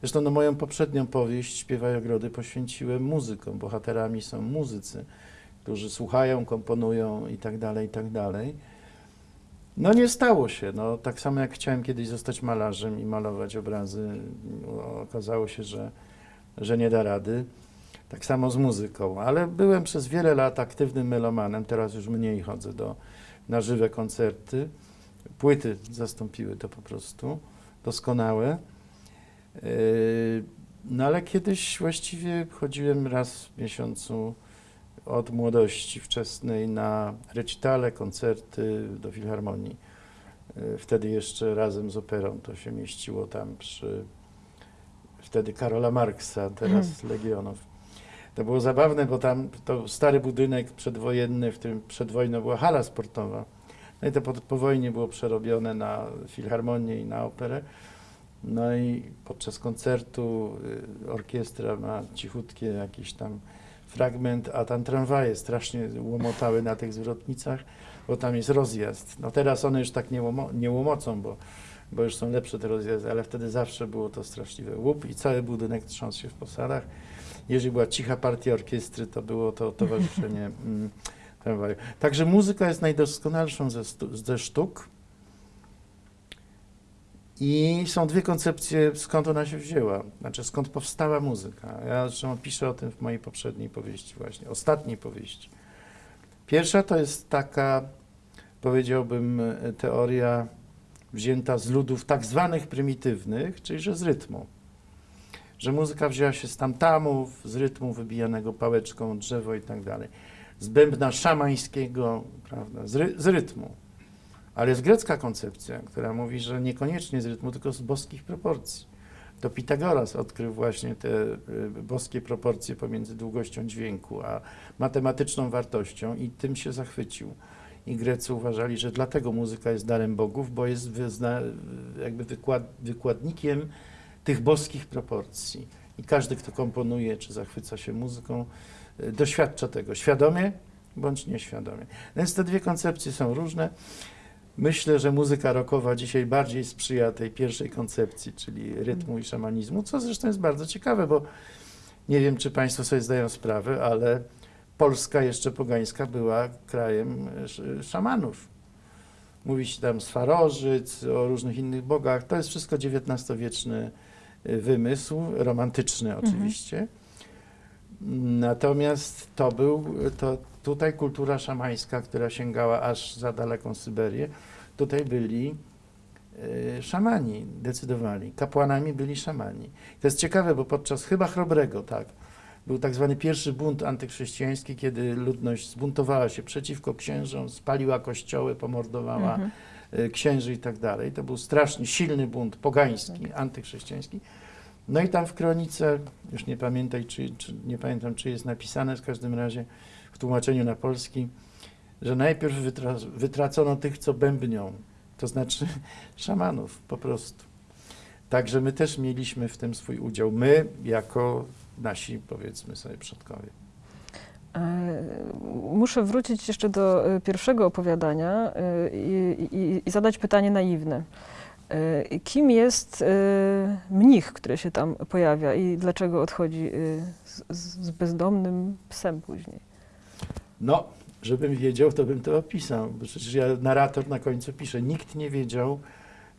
Zresztą no, moją poprzednią powieść Śpiewaj ogrody poświęciłem muzykom. Bohaterami są muzycy, którzy słuchają, komponują i tak dalej, i tak dalej. No nie stało się. No, tak samo jak chciałem kiedyś zostać malarzem i malować obrazy, no, okazało się, że, że nie da rady. Tak samo z muzyką, ale byłem przez wiele lat aktywnym melomanem, teraz już mniej chodzę do, na żywe koncerty. Płyty zastąpiły to po prostu, doskonałe. Yy, No ale kiedyś właściwie chodziłem raz w miesiącu od młodości wczesnej na recitale, koncerty do filharmonii. Yy, Wtedy jeszcze razem z operą to się mieściło tam przy wtedy Karola Marksa, teraz Legionów. To było zabawne, bo tam to stary budynek przedwojenny, w którym przed wojną była hala sportowa. No i to po, po wojnie było przerobione na filharmonię i na operę. No i podczas koncertu y, orkiestra ma cichutkie jakiś tam fragment, a tam tramwaje strasznie łomotały na tych zwrotnicach, bo tam jest rozjazd. No teraz one już tak nie, łomo, nie łomocą, bo, bo już są lepsze te rozjazdy, ale wtedy zawsze było to straszliwe łup i cały budynek trząsł się w posadach. Jeżeli była cicha partia orkiestry, to było to towarzyszenie mm, tramwaju. Także muzyka jest najdoskonalszą ze, ze sztuk. I są dwie koncepcje, skąd ona się wzięła, znaczy skąd powstała muzyka. Ja zresztą piszę o tym w mojej poprzedniej powieści, właśnie, ostatniej powieści. Pierwsza to jest taka, powiedziałbym, e, teoria wzięta z ludów tak zwanych prymitywnych, czyli że z rytmu. Że muzyka wzięła się z tamtamów, z rytmu wybijanego pałeczką, drzewo i tak dalej. Z bębna szamańskiego, prawda, z, ry, z rytmu. Ale jest grecka koncepcja, która mówi, że niekoniecznie z rytmu, tylko z boskich proporcji. To Pitagoras odkrył właśnie te y, boskie proporcje pomiędzy długością dźwięku a matematyczną wartością i tym się zachwycił. I Grecy uważali, że dlatego muzyka jest darem bogów, bo jest wyzna, jakby wykład, wykładnikiem tych boskich proporcji. I każdy, kto komponuje czy zachwyca się muzyką, y, doświadcza tego świadomie bądź nieświadomie. Więc te dwie koncepcje są różne. Myślę, że muzyka rockowa dzisiaj bardziej sprzyja tej pierwszej koncepcji, czyli rytmu i szamanizmu, co zresztą jest bardzo ciekawe, bo nie wiem, czy Państwo sobie zdają sprawę, ale Polska jeszcze pogańska była krajem e, sz- szamanów. Mówi się tam Swarożyc, o różnych innych bogach. To jest wszystko XIX-wieczny e, wymysł, romantyczny oczywiście. Natomiast to był, to tutaj kultura szamańska, która sięgała aż za daleką Syberię, tutaj byli e, szamani, decydowali. Kapłanami byli szamani. To jest ciekawe, bo podczas chyba Chrobrego, tak, był tak zwany pierwszy bunt antychrześcijański, kiedy ludność zbuntowała się przeciwko księżom, spaliła kościoły, pomordowała Mhm. y, księży i tak dalej. To był strasznie silny bunt pogański, antychrześcijański. No i tam w kronice, już nie pamiętaj, czy, czy, nie pamiętam, czy jest napisane w każdym razie w tłumaczeniu na polski, że najpierw wytra wytracono tych, co bębnią, to znaczy szamanów po prostu. Także my też mieliśmy w tym swój udział. My, jako nasi, powiedzmy sobie, przodkowie. E, Muszę wrócić jeszcze do e, pierwszego opowiadania e, i, i, i zadać pytanie naiwne. Kim jest mnich, który się tam pojawia i dlaczego odchodzi z, z bezdomnym psem później? No, żebym wiedział, to bym to opisał. Bo przecież ja narrator na końcu piszę. Nikt nie wiedział,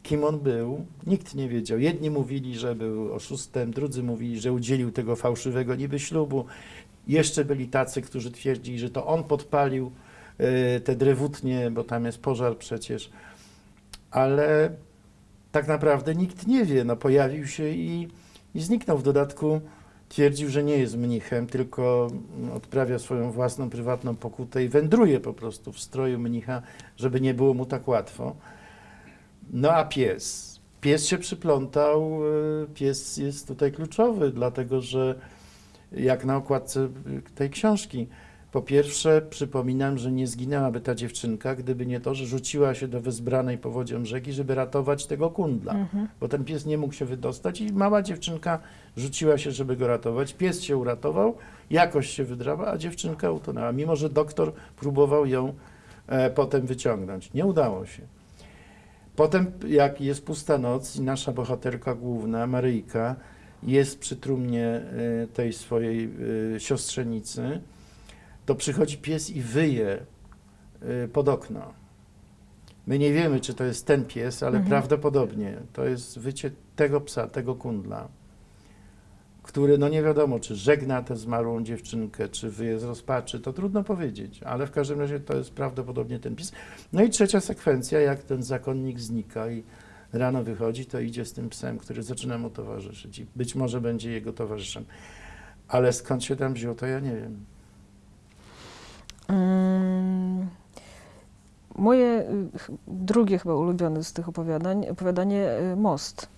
kim on był. Nikt nie wiedział. Jedni mówili, że był oszustem, drudzy mówili, że udzielił tego fałszywego niby ślubu. Jeszcze byli tacy, którzy twierdzili, że to on podpalił e, te drewutnie, bo tam jest pożar przecież. Ale tak naprawdę nikt nie wie. No, pojawił się i, i zniknął. W dodatku twierdził, że nie jest mnichem, tylko odprawia swoją własną, prywatną pokutę i wędruje po prostu w stroju mnicha, żeby nie było mu tak łatwo. No a pies? Pies się przyplątał, e, pies jest tutaj kluczowy, dlatego że jak na okładce tej książki, po pierwsze przypominam, że nie zginęłaby ta dziewczynka, gdyby nie to, że rzuciła się do wezbranej powodzią rzeki, żeby ratować tego kundla Mhm. bo ten pies nie mógł się wydostać i mała dziewczynka rzuciła się, żeby go ratować. Pies się uratował, jakoś się wydrała, a dziewczynka utonęła, mimo że doktor próbował ją e, potem wyciągnąć. Nie udało się. Potem, jak jest pusta noc i nasza bohaterka główna, Maryjka, jest przy trumnie e, tej swojej e, siostrzenicy, to przychodzi pies i wyje e, pod okno. My nie wiemy, czy to jest ten pies, ale Mhm. prawdopodobnie to jest wycie tego psa, tego kundla, który, no nie wiadomo, czy żegna tę zmarłą dziewczynkę, czy wyje z rozpaczy, to trudno powiedzieć, ale w każdym razie to jest prawdopodobnie ten pies. No i trzecia sekwencja, jak ten zakonnik znika i rano wychodzi, to idzie z tym psem, który zaczyna mu towarzyszyć i być może będzie jego towarzyszem. Ale skąd się tam wziął, to ja nie wiem. Moje y, drugie chyba ulubione z tych opowiadań, opowiadanie y, Most.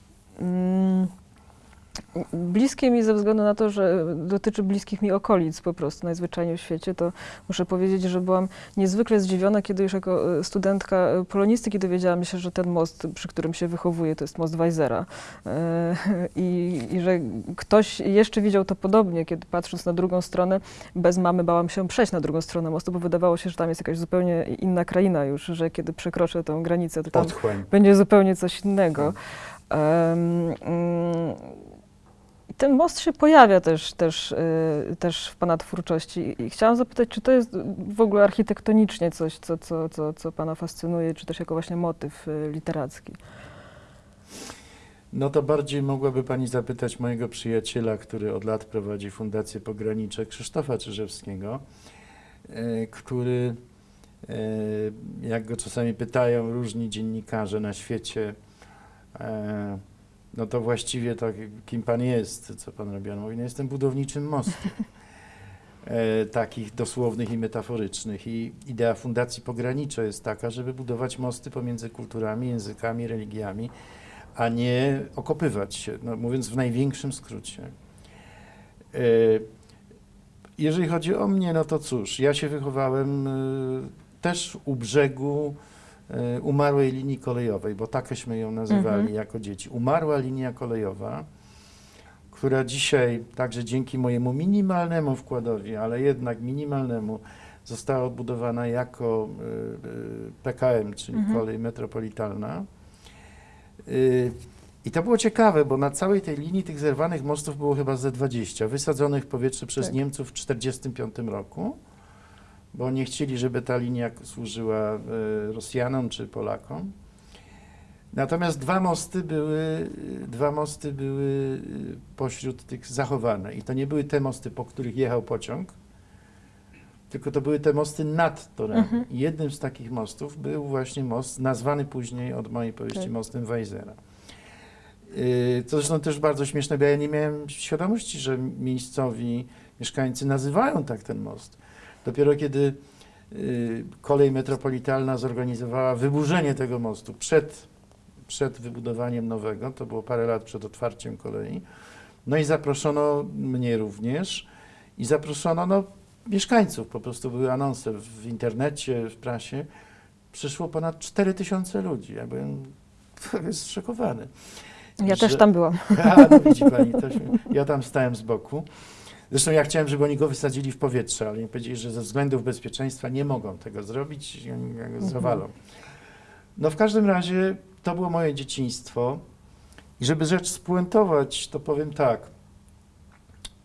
Bliskie mi ze względu na to, że dotyczy bliskich mi okolic po prostu najzwyczajniej w świecie, to muszę powiedzieć, że byłam niezwykle zdziwiona, kiedy już jako y, studentka y, polonistyki dowiedziałam się, że ten most, przy którym się wychowuję, to jest most Weisera. E, I, I że ktoś jeszcze widział to podobnie, kiedy patrząc na drugą stronę, bez mamy bałam się przejść na drugą stronę mostu, bo wydawało się, że tam jest jakaś zupełnie inna kraina już, że kiedy przekroczę tą granicę, to tam Otchłań. będzie zupełnie coś innego. Mm, i ten most się pojawia też, też, y, też w Pana twórczości i chciałam zapytać, czy to jest w ogóle architektonicznie coś, co, co, co, co Pana fascynuje, czy też jako właśnie motyw y, literacki? No to bardziej mogłaby Pani zapytać mojego przyjaciela, który od lat prowadzi Fundację Pogranicze, Krzysztofa Czyżewskiego, e, który, jak go czasami pytają różni dziennikarze na świecie, e, no to właściwie tak, kim Pan jest, co Pan robi? On mówi, no jestem budowniczym mostu. E, takich dosłownych i metaforycznych. I idea Fundacji Pogranicze jest taka, żeby budować mosty pomiędzy kulturami, językami, religiami, a nie okopywać się, no, mówiąc w największym skrócie. E, Jeżeli chodzi o mnie, no to cóż, ja się wychowałem e, też u brzegu umarłej linii kolejowej, bo takeśmy ją nazywali Mhm. jako dzieci. Umarła linia kolejowa, która dzisiaj także dzięki mojemu minimalnemu wkładowi, ale jednak minimalnemu, została odbudowana jako e, e, PKM, czyli Mhm. kolej metropolitalna. Y, I to było ciekawe, bo na całej tej linii tych zerwanych mostów było chyba ze 20, wysadzonych w powietrze przez Tak. Niemców w 1945 roku, bo nie chcieli, żeby ta linia służyła y, Rosjanom czy Polakom. Natomiast dwa mosty były, dwa mosty były y, pośród tych zachowane. I to nie były te mosty, po których jechał pociąg, tylko to były te mosty nad torami. Mhm. Jednym z takich mostów był właśnie most nazwany później od mojej powieści Tak. mostem Weisera. Yy, To zresztą też bardzo śmieszne, bo ja nie miałem świadomości, że miejscowi mieszkańcy nazywają tak ten most. Dopiero kiedy y, kolej metropolitalna zorganizowała wyburzenie tego mostu przed, przed wybudowaniem nowego, to było parę lat przed otwarciem kolei. No i zaproszono mnie również i zaproszono no, mieszkańców, po prostu były anonse w internecie, w prasie. Przyszło ponad 4 tysiące ludzi. Ja byłem zszokowany. Ja też że- tam byłam. A, no widzi pani, się, ja tam stałem z boku. Zresztą ja chciałem, żeby oni go wysadzili w powietrze, ale mi powiedzieli, że ze względów bezpieczeństwa nie mogą tego zrobić go zawalą. No w każdym razie to było moje dzieciństwo. I żeby rzecz spuentować, to powiem tak.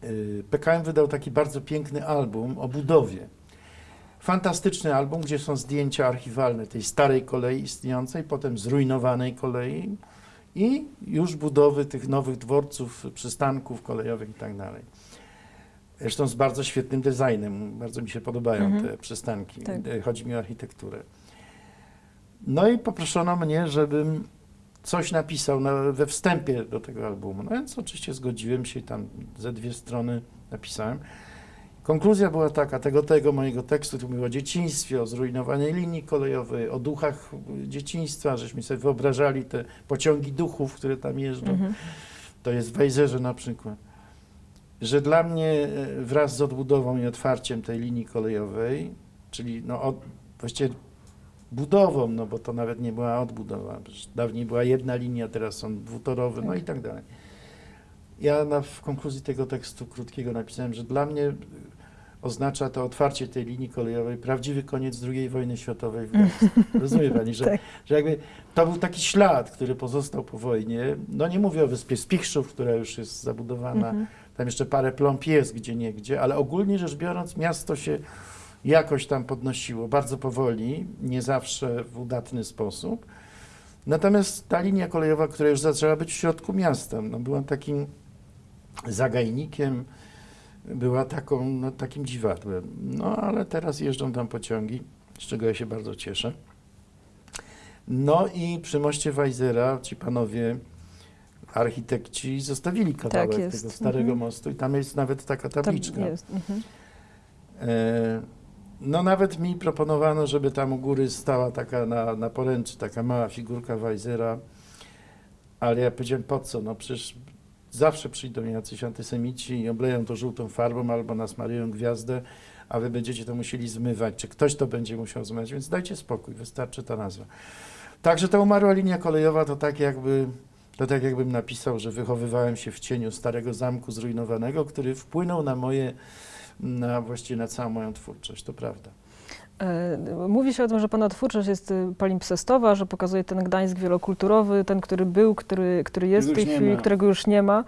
Yy, PKM wydał taki bardzo piękny album o budowie. Fantastyczny album, gdzie są zdjęcia archiwalne tej starej kolei istniejącej, potem zrujnowanej kolei, i już budowy tych nowych dworców, przystanków kolejowych i tak dalej. Zresztą z bardzo świetnym designem. Bardzo mi się podobają Mhm. te przystanki. Tak. E, Chodzi mi o architekturę. No i poproszono mnie, żebym coś napisał na, we wstępie do tego albumu. No więc oczywiście zgodziłem się i tam ze dwie strony napisałem. Konkluzja była taka, tego, tego mojego tekstu, tu mówił o dzieciństwie, o zrujnowanej linii kolejowej, o duchach dzieciństwa, żeśmy sobie wyobrażali te pociągi duchów, które tam jeżdżą. Mhm. To jest w Wejzerze na przykład. Że dla mnie e, wraz z odbudową i otwarciem tej linii kolejowej, czyli no od, właściwie budową, no bo to nawet nie była odbudowa. Dawniej była jedna linia, teraz są dwutorowe, no Tak. i tak dalej. Ja na, w konkluzji tego tekstu krótkiego napisałem, że dla mnie oznacza to otwarcie tej linii kolejowej prawdziwy koniec II wojny światowej w Gdańsku. Rozumie pani, że, Tak. że jakby to był taki ślad, który pozostał po wojnie. No nie mówię o wyspie Spichrzów, która już jest zabudowana, Mhm. Tam jeszcze parę plomb jest gdzie niegdzie, ale ogólnie rzecz biorąc miasto się jakoś tam podnosiło, bardzo powoli, nie zawsze w udatny sposób. Natomiast ta linia kolejowa, która już zaczęła być w środku miasta, no była takim zagajnikiem, była taką, no, takim dziwadłem. No ale teraz jeżdżą tam pociągi, z czego ja się bardzo cieszę. No i przy moście Wajzera ci panowie architekci zostawili kawałek jest. tego starego Mhm. mostu i tam jest nawet taka Tam tabliczka. jest. Mhm. E, No nawet mi proponowano, żeby tam u góry stała taka na, na poręczy, taka mała figurka Weizera, ale ja powiedziałem po co, no przecież zawsze przyjdą jacyś antysemici i obleją to żółtą farbą albo nasmarują gwiazdę, a wy będziecie to musieli zmywać, czy ktoś to będzie musiał zmywać, więc dajcie spokój, wystarczy ta nazwa. Także ta umarła linia kolejowa to tak jakby, to tak jakbym napisał, że wychowywałem się w cieniu starego zamku zrujnowanego, który wpłynął na moje na właściwie na całą moją twórczość, to prawda. E, Mówi się o tym, że Pana twórczość jest y, palimpsestowa, że pokazuje ten Gdańsk wielokulturowy, ten, który był, który, który jest w tej chwili, którego już nie ma.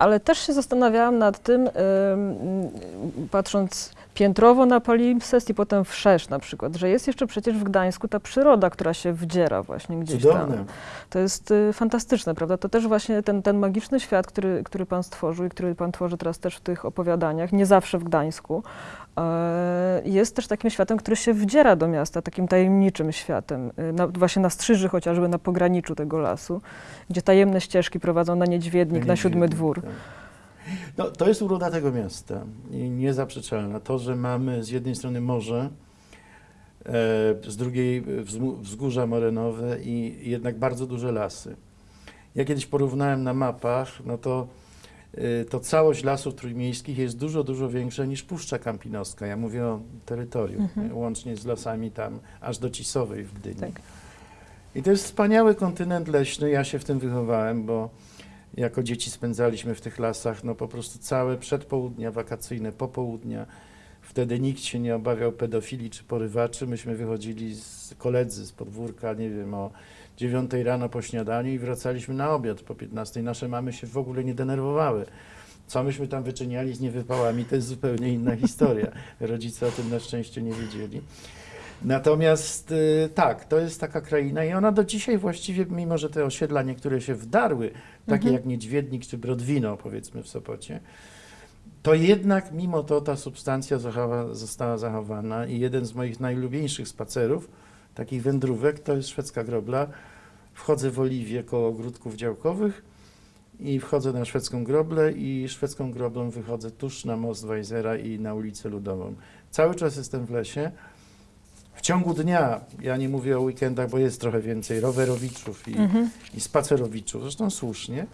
Ale też się zastanawiałam nad tym, patrząc piętrowo na palimpsest i potem wszerz na przykład, że jest jeszcze przecież w Gdańsku ta przyroda, która się wdziera właśnie gdzieś Cudowne. tam. To jest y, fantastyczne, prawda? To też właśnie ten, ten magiczny świat, który, który Pan stworzył i który Pan tworzy teraz też w tych opowiadaniach, nie zawsze w Gdańsku, e, jest też takim światem, który się wdziera do miasta, takim tajemniczym światem, y, na, właśnie na Strzyży chociażby, na pograniczu tego lasu, gdzie tajemne ścieżki prowadzą na Niedźwiednik, na Siódmy Dwór. Tak. No, to jest uroda tego miasta i niezaprzeczalna. To, że mamy z jednej strony morze, e, z drugiej wzgórza morenowe i jednak bardzo duże lasy. Ja kiedyś porównałem na mapach, no to, e, to całość lasów trójmiejskich jest dużo, dużo większa niż Puszcza Kampinoska. Ja mówię o terytorium, Mhm. nie? łącznie z lasami tam aż do Cisowej w Gdyni. Tak. I to jest wspaniały kontynent leśny. Ja się w tym wychowałem, bo jako dzieci spędzaliśmy w tych lasach no po prostu całe przedpołudnia wakacyjne, popołudnia. Wtedy nikt się nie obawiał pedofilii czy porywaczy. Myśmy wychodzili z koledzy z podwórka, nie wiem, o 9 rano po śniadaniu i wracaliśmy na obiad po 15. Nasze mamy się w ogóle nie denerwowały. Co myśmy tam wyczyniali z niewypałami, to jest zupełnie inna historia. Rodzice o tym na szczęście nie wiedzieli. Natomiast y, tak, to jest taka kraina i ona do dzisiaj właściwie, mimo że te osiedla niektóre się wdarły, takie Mhm. jak Niedźwiednik czy Brodwino powiedzmy w Sopocie, to jednak mimo to ta substancja zachowa, została zachowana i jeden z moich najlubieńszych spacerów, takich wędrówek, to jest szwedzka grobla. Wchodzę w Oliwie koło ogródków działkowych i wchodzę na szwedzką groblę i szwedzką groblą wychodzę tuż na most Weizera i na ulicę Ludową. Cały czas jestem w lesie. W ciągu dnia, ja nie mówię o weekendach, bo jest trochę więcej rowerowiczów i, Mhm. i spacerowiczów, zresztą słusznie.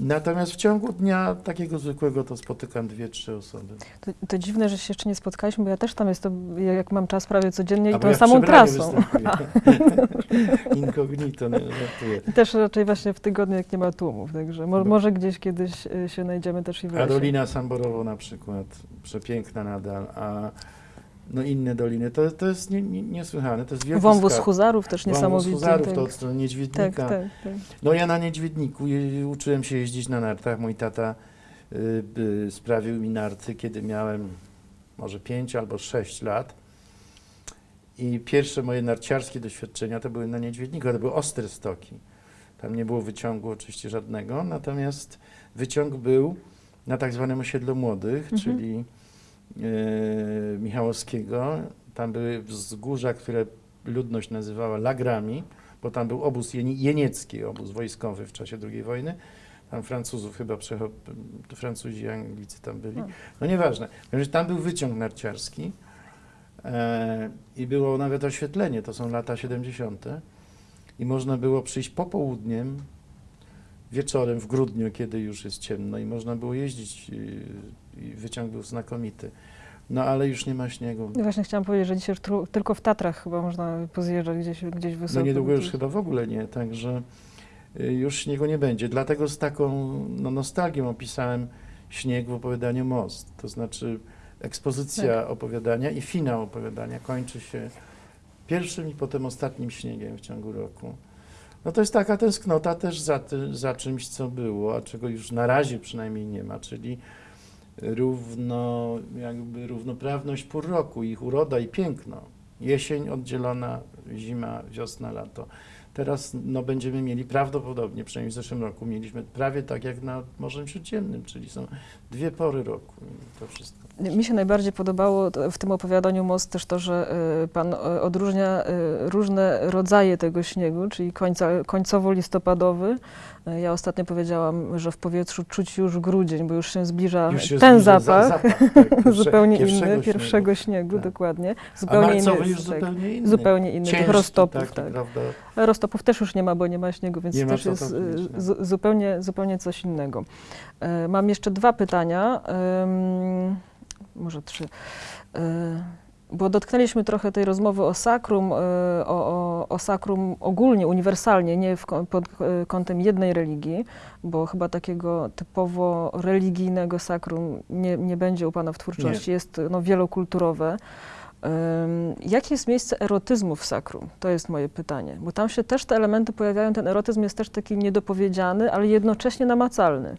Natomiast w ciągu dnia takiego zwykłego to spotykam dwie, trzy osoby. To, to dziwne, że się jeszcze nie spotkaliśmy, bo ja też tam jestem, jak mam czas prawie codziennie i A bo tą ja samą trasą. Incognito, nie żartuję. I też raczej właśnie w tygodniu, jak nie ma tłumów, także mo, No. może gdzieś kiedyś y, się znajdziemy też i w lesie. Karolina Samborowo na przykład, przepiękna nadal, a no inne doliny, to, to jest nie, nie, niesłychane, to jest wielki Wąwóz. Huzarów też Wąwóz niesamowity. Huzarów, tak. to od strony Niedźwiednika. tak, tak, tak. No ja na Niedźwiedniku je, uczyłem się jeździć na nartach. Mój tata y, y, sprawił mi narty, kiedy miałem może 5 albo 6 lat. I pierwsze moje narciarskie doświadczenia to były na Niedźwiedniku, to były ostre stoki. Tam nie było wyciągu oczywiście żadnego, natomiast wyciąg był na tak zwanym osiedlu młodych, Mhm. czyli y, Michałowskiego. Tam były wzgórza, które ludność nazywała lagrami bo tam był obóz jeni- jeniecki, obóz wojskowy w czasie II wojny. Tam Francuzów chyba Francuzi i Anglicy tam byli. No. No nieważne. Tam był wyciąg narciarski e, i było nawet oświetlenie, to są lata 70. I można było przyjść popołudniem, wieczorem w grudniu, kiedy już jest ciemno i można było jeździć i, wyciąg był znakomity. No ale już nie ma śniegu. No właśnie chciałam powiedzieć, że dzisiaj tylko w Tatrach chyba można pozjeżdżać gdzieś, gdzieś wysoko. No niedługo już gdzieś. chyba w ogóle nie, także y, już śniegu nie będzie. Dlatego z taką no, nostalgią opisałem śnieg w opowiadaniu Most. To znaczy ekspozycja Tak. opowiadania i finał opowiadania kończy się pierwszym i potem ostatnim śniegiem w ciągu roku. No to jest taka tęsknota też za, ty, za czymś, co było, a czego już na razie przynajmniej nie ma, czyli równo, jakby równoprawność pór roku, ich uroda i piękno. Jesień oddzielona, zima, wiosna, lato. Teraz no, będziemy mieli prawdopodobnie, przynajmniej w zeszłym roku, mieliśmy prawie tak jak nad Morzem Śródziemnym, czyli są dwie pory roku to wszystko. Mi się najbardziej podobało w tym opowiadaniu Most też to, że y, pan y, odróżnia y, różne rodzaje tego śniegu, czyli końca, końcowo-listopadowy. Ja ostatnio powiedziałam, że w powietrzu czuć już grudzień, bo już się zbliża Już się ten zbliża zapach, za- zapach tak, pierwsze- zupełnie pierwszego inny, pierwszego śniegu, Tak. dokładnie. A Zupełnie marcowy inny, już tak, zupełnie inny. zupełnie inny, tych Ciężki roztopów, taki, tak. Roztopów też już nie ma, bo nie ma śniegu, więc Nie też jest zupełnie, zupełnie coś innego. E, Mam jeszcze dwa pytania, ym, może trzy. E, Bo dotknęliśmy trochę tej rozmowy o sakrum, e, o, o, o sakrum ogólnie, uniwersalnie, nie w, pod e, kątem jednej religii, bo chyba takiego typowo religijnego sakrum nie, nie będzie u Pana w twórczości, jest no, wielokulturowe. Jakie jest miejsce erotyzmu w sakrum? To jest moje pytanie, bo tam się też te elementy pojawiają, ten erotyzm jest też taki niedopowiedziany, ale jednocześnie namacalny.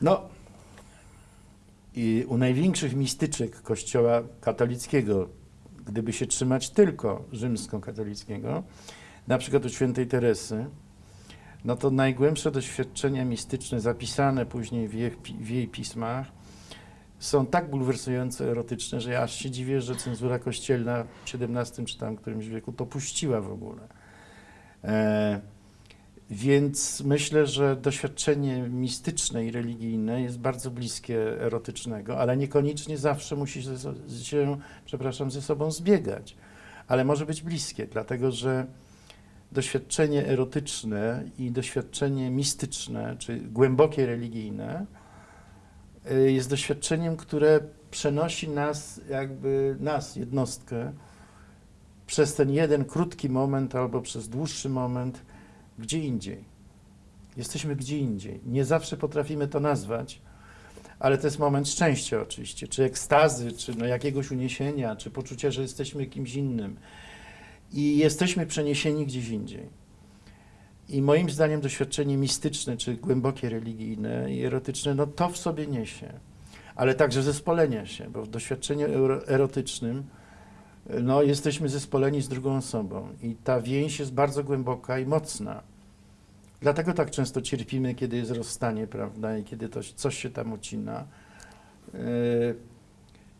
No i u największych mistyczek Kościoła katolickiego, gdyby się trzymać tylko rzymskokatolickiego, na przykład u świętej Teresy, no to najgłębsze doświadczenia mistyczne zapisane później w jej, w jej pismach są tak bulwersująco erotyczne, że ja aż się dziwię, że cenzura kościelna w XVII czy tam którymś wieku to puściła w ogóle. E, więc myślę, że doświadczenie mistyczne i religijne jest bardzo bliskie erotycznego, ale niekoniecznie zawsze musi się, się przepraszam, ze sobą zbiegać. Ale może być bliskie, dlatego że doświadczenie erotyczne i doświadczenie mistyczne, czy głębokie religijne, jest doświadczeniem, które przenosi nas, jakby nas, jednostkę, przez ten jeden krótki moment albo przez dłuższy moment gdzie indziej. Jesteśmy gdzie indziej. Nie zawsze potrafimy to nazwać, ale to jest moment szczęścia oczywiście, czy ekstazy, czy no jakiegoś uniesienia, czy poczucia, że jesteśmy kimś innym. I jesteśmy przeniesieni gdzieś indziej. I moim zdaniem doświadczenie mistyczne, czy głębokie religijne i erotyczne, no to w sobie niesie. Ale także zespolenia się, bo w doświadczeniu ero- erotycznym no, jesteśmy zespoleni z drugą osobą i ta więź jest bardzo głęboka i mocna. Dlatego tak często cierpimy, kiedy jest rozstanie, prawda, i kiedy to, coś się tam ucina. Yy,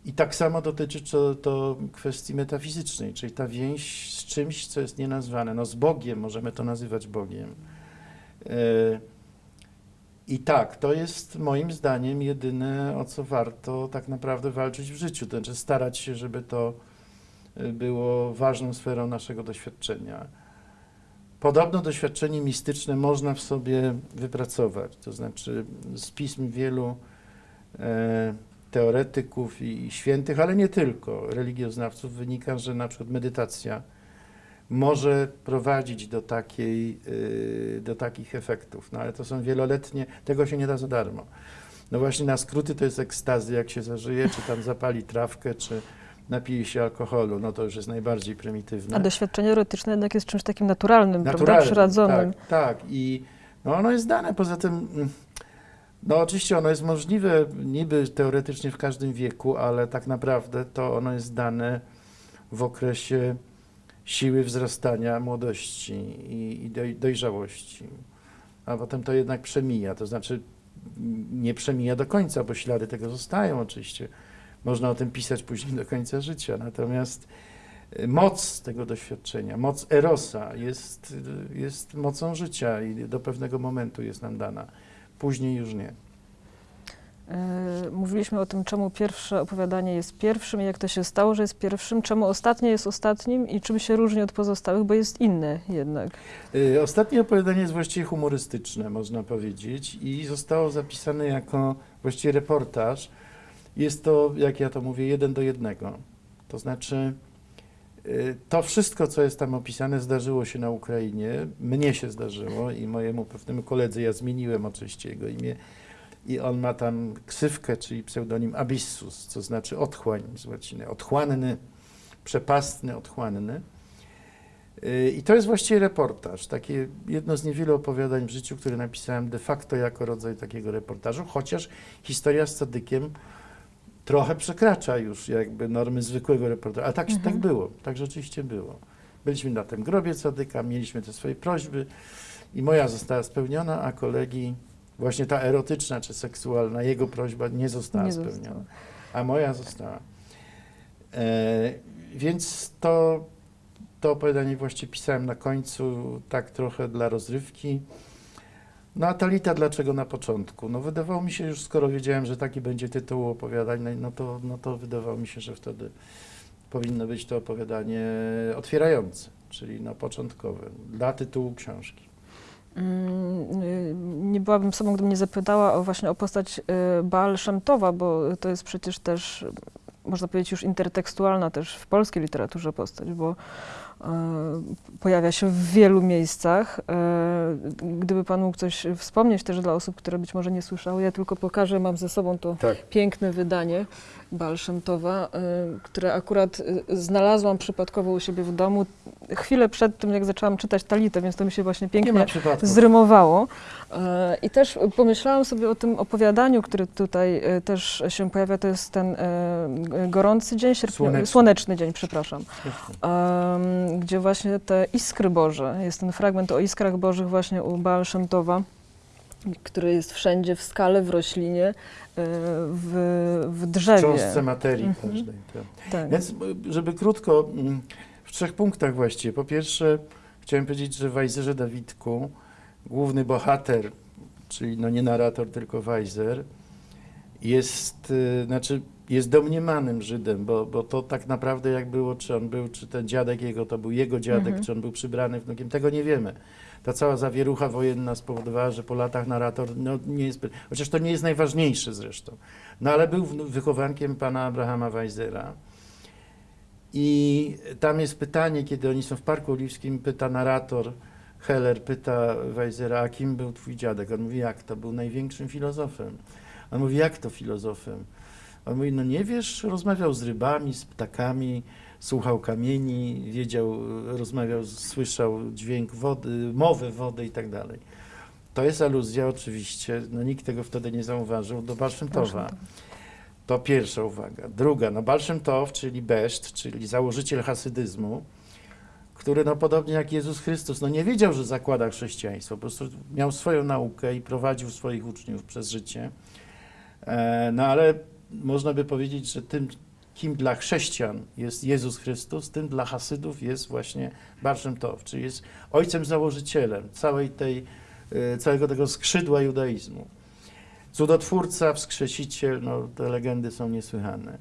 I tak samo dotyczy to, to kwestii metafizycznej, czyli ta więź z czymś, co jest nienazwane. No z Bogiem, możemy to nazywać Bogiem. Yy, I tak, to jest moim zdaniem jedyne, o co warto tak naprawdę walczyć w życiu. To znaczy starać się, żeby to y, było ważną sferą naszego doświadczenia. Podobno doświadczenie mistyczne można w sobie wypracować. To znaczy z pism wielu e, teoretyków i, świętych, ale nie tylko, religioznawców wynika, że na przykład medytacja może prowadzić do, takiej, y, do takich efektów. No ale to są wieloletnie, tego się nie da za darmo. No właśnie na skróty to jest ekstazy, jak się zażyje, czy tam zapali trawkę, czy napije się alkoholu, no to już jest najbardziej prymitywne. A doświadczenie erotyczne jednak jest czymś takim naturalnym, prawda? Naturalnym, Przyrodzonym. Tak, tak. I no ono jest dane. Poza tym, mm, no oczywiście ono jest możliwe niby teoretycznie w każdym wieku, ale tak naprawdę to ono jest dane w okresie siły wzrastania młodości i, i doj, dojrzałości. A potem to jednak przemija, to znaczy nie przemija do końca, bo ślady tego zostają oczywiście. Można o tym pisać później do końca życia. Natomiast y, moc tego doświadczenia, moc Erosa jest, y, jest mocą życia i do pewnego momentu jest nam dana. Później już nie. E, Mówiliśmy o tym, czemu pierwsze opowiadanie jest pierwszym i jak to się stało, że jest pierwszym, czemu ostatnie jest ostatnim i czym się różni od pozostałych, bo jest inne jednak. Y, Ostatnie opowiadanie jest właściwie humorystyczne, można powiedzieć, i zostało zapisane jako właściwie reportaż. Jest to, jak ja to mówię, jeden do jednego. To znaczy, to wszystko, co jest tam opisane, zdarzyło się na Ukrainie. Mnie się zdarzyło i mojemu pewnemu koledze, ja zmieniłem oczywiście jego imię. I on ma tam ksywkę, czyli pseudonim Abyssus, co znaczy otchłań z łaciny. Otchłanny, przepastny, otchłanny. Y, I to jest właściwie reportaż, takie jedno z niewielu opowiadań w życiu, które napisałem de facto jako rodzaj takiego reportażu, chociaż historia z Sadykiem trochę przekracza już jakby normy zwykłego reportażu, ale tak, Mhm. tak było, tak rzeczywiście było. Byliśmy na tym grobie Sadyka, mieliśmy te swoje prośby i moja została spełniona, a kolegi właśnie ta erotyczna czy seksualna, jego prośba nie została Nie spełniona, została. a moja została. E, więc to to opowiadanie właściwie pisałem na końcu, tak trochę dla rozrywki. No a Talita dlaczego na początku? No wydawało mi się już, skoro wiedziałem, że taki będzie tytuł opowiadań, no- no to, no to wydawało mi się, że wtedy powinno być to opowiadanie otwierające, czyli no początkowe, dla tytułu książki. Mm, y, Nie byłabym sobą, gdybym nie zapytała o właśnie o postać y, Baal Szemtowa, bo to jest przecież też, można powiedzieć, już intertekstualna też w polskiej literaturze postać, bo pojawia się w wielu miejscach. Y, Gdyby Pan mógł coś wspomnieć też dla osób, które być może nie słyszały, ja tylko pokażę, mam ze sobą to Tak. piękne wydanie Baal Szemtowa, y, które akurat znalazłam przypadkowo u siebie w domu chwilę przed tym, jak zaczęłam czytać Talitę, więc to mi się właśnie Nie pięknie zrymowało. E, I też pomyślałam sobie o tym opowiadaniu, który tutaj e, też się pojawia, to jest ten e, gorący dzień, sierpniowy, Słoneczny. słoneczny dzień, przepraszam, gdzie właśnie te iskry Boże, jest ten fragment o iskrach Bożych właśnie u Baal Szemtowa, który jest wszędzie, w skale, w roślinie, w, w W drzewie. cząstce materii Mhm. każdej. Tak. Tak. Więc, żeby krótko, w trzech punktach właściwie. Po pierwsze, chciałem powiedzieć, że w Wajzerze Dawidku główny bohater, czyli no nie narrator, tylko Wajzer, jest, y, znaczy jest domniemanym Żydem, bo, bo to tak naprawdę jak było, czy on był, czy ten dziadek jego to był jego dziadek, Mhm. czy on był przybrany wnukiem, tego nie wiemy. Ta cała zawierucha wojenna spowodowała, że po latach narrator no, nie jest, chociaż to nie jest najważniejsze zresztą, no ale był wychowankiem pana Abrahama Weizera. I tam jest pytanie, kiedy oni są w Parku Oliwskim, pyta narrator, Heller pyta Weizera, a kim był twój dziadek? On mówi, jak to? Był największym filozofem. On mówi, jak to filozofem? On mówi, no nie wiesz, rozmawiał z rybami, z ptakami, słuchał kamieni, wiedział, rozmawiał, słyszał dźwięk wody, mowę wody i tak dalej. To jest aluzja oczywiście, no nikt tego wtedy nie zauważył, do Balszymtowa. To pierwsza uwaga. Druga, no Tov, czyli Beszt, czyli założyciel hasydyzmu, który no podobnie jak Jezus Chrystus, no nie wiedział, że zakłada chrześcijaństwo, po prostu miał swoją naukę i prowadził swoich uczniów przez życie. E, no ale można by powiedzieć, że tym, kim dla chrześcijan jest Jezus Chrystus, tym dla hasydów jest właśnie Baal Shem Tov, czyli jest ojcem założycielem całej tej, e, całego tego skrzydła judaizmu. Cudotwórca, wskrzesiciel, no te legendy są niesłychane.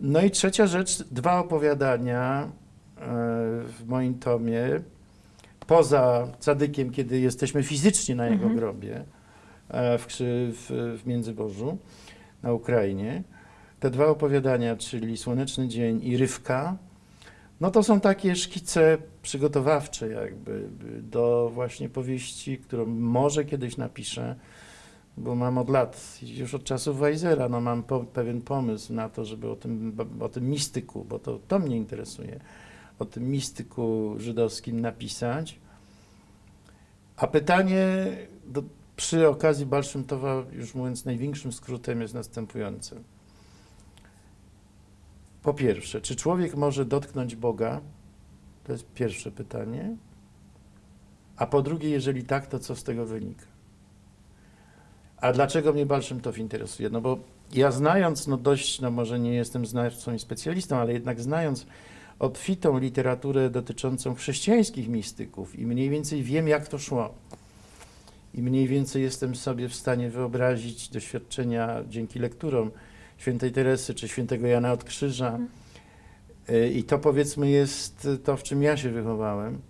No i trzecia rzecz, dwa opowiadania w moim tomie, poza Cadykiem, kiedy jesteśmy fizycznie na jego Mhm. grobie e, w, w, w Międzybożu na Ukrainie. Te dwa opowiadania, czyli Słoneczny Dzień i Rywka, no to są takie szkice przygotowawcze jakby do właśnie powieści, którą może kiedyś napiszę, bo mam od lat, już od czasów Weizera, no mam po, pewien pomysł na to, żeby o tym, o tym mistyku, bo to, to mnie interesuje, o tym mistyku żydowskim napisać. A pytanie do, przy okazji Balszymtowa, już mówiąc największym skrótem, jest następujące. Po pierwsze, czy człowiek może dotknąć Boga? To jest pierwsze pytanie. A po drugie, jeżeli tak, to co z tego wynika? A dlaczego mnie Balszymtow interesuje? No bo ja znając, no dość, no może nie jestem znawcą i specjalistą, ale jednak znając obfitą literaturę dotyczącą chrześcijańskich mistyków i mniej więcej wiem, jak to szło. I mniej więcej jestem sobie w stanie wyobrazić doświadczenia dzięki lekturom świętej Teresy czy świętego Jana od Krzyża. Y, I to powiedzmy jest to, w czym ja się wychowałem.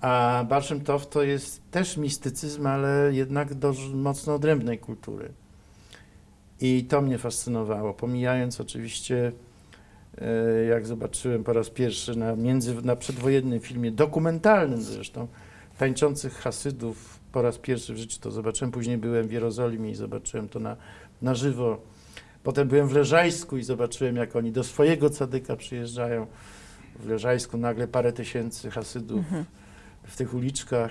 A Balszym Tov to jest też mistycyzm, ale jednak dość mocno odrębnej kultury. I to mnie fascynowało, pomijając oczywiście, e, jak zobaczyłem po raz pierwszy na, między, na przedwojennym filmie, dokumentalnym zresztą, tańczących Hasydów, po raz pierwszy w życiu to zobaczyłem, później byłem w Jerozolimie i zobaczyłem to na, na żywo. Potem byłem w Leżajsku i zobaczyłem, jak oni do swojego cadyka przyjeżdżają. W Leżajsku nagle parę tysięcy Hasydów Mhm. w tych uliczkach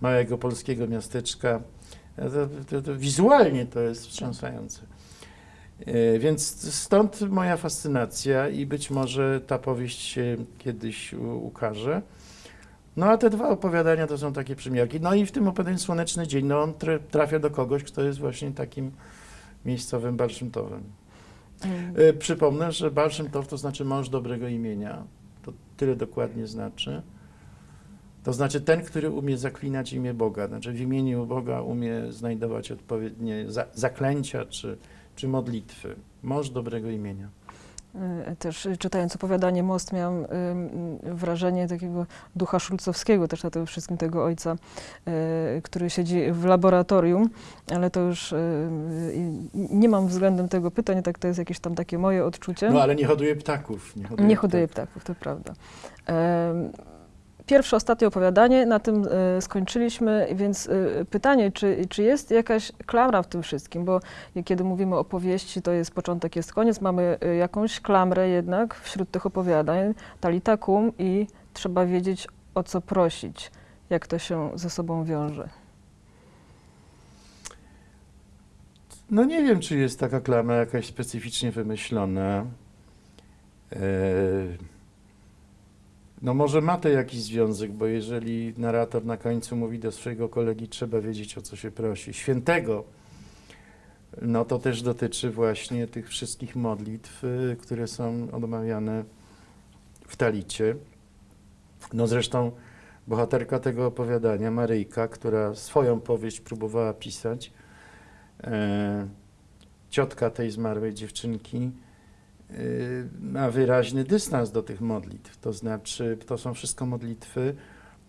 małego polskiego miasteczka. To, to, to, wizualnie to jest wstrząsające. E, Więc stąd moja fascynacja i być może ta powieść się kiedyś ukaże. No a te dwa opowiadania to są takie przymiarki. No i w tym opowiadaniu Słoneczny Dzień, no on tra- trafia do kogoś, kto jest właśnie takim miejscowym Balszymtowem. Mm. E, Przypomnę, że Balszymtow to znaczy mąż dobrego imienia. To tyle dokładnie znaczy. To znaczy ten, który umie zaklinać imię Boga. Znaczy w imieniu Boga umie znajdować odpowiednie za, zaklęcia czy, czy modlitwy. Mąż dobrego imienia. Y, Też y, czytając opowiadanie Most miałam wrażenie takiego ducha szulcowskiego, też na tym wszystkim tego ojca, y, który siedzi w laboratorium, ale to już nie mam względem tego pytań, tak to jest jakieś tam takie moje odczucie. No ale nie hoduje ptaków. Nie hoduje, Nie hoduje ptaków, to prawda. Pierwsze, ostatnie opowiadanie, na tym e, skończyliśmy, więc e, pytanie, czy, czy jest jakaś klamra w tym wszystkim, bo kiedy mówimy o powieści, to jest początek, jest koniec, mamy e, jakąś klamrę jednak wśród tych opowiadań, talita kum i trzeba wiedzieć, o co prosić, jak to się ze sobą wiąże. No nie wiem, czy jest taka klamra jakaś specyficznie wymyślona. E, No może ma to jakiś związek, bo jeżeli narrator na końcu mówi do swojego kolegi, trzeba wiedzieć, o co się prosi, świętego, no to też dotyczy właśnie tych wszystkich modlitw, y, które są odmawiane w talicie. No zresztą bohaterka tego opowiadania, Maryjka, która swoją powieść próbowała pisać, e, ciotka tej zmarłej dziewczynki ma wyraźny dystans do tych modlitw. To znaczy, to są wszystko modlitwy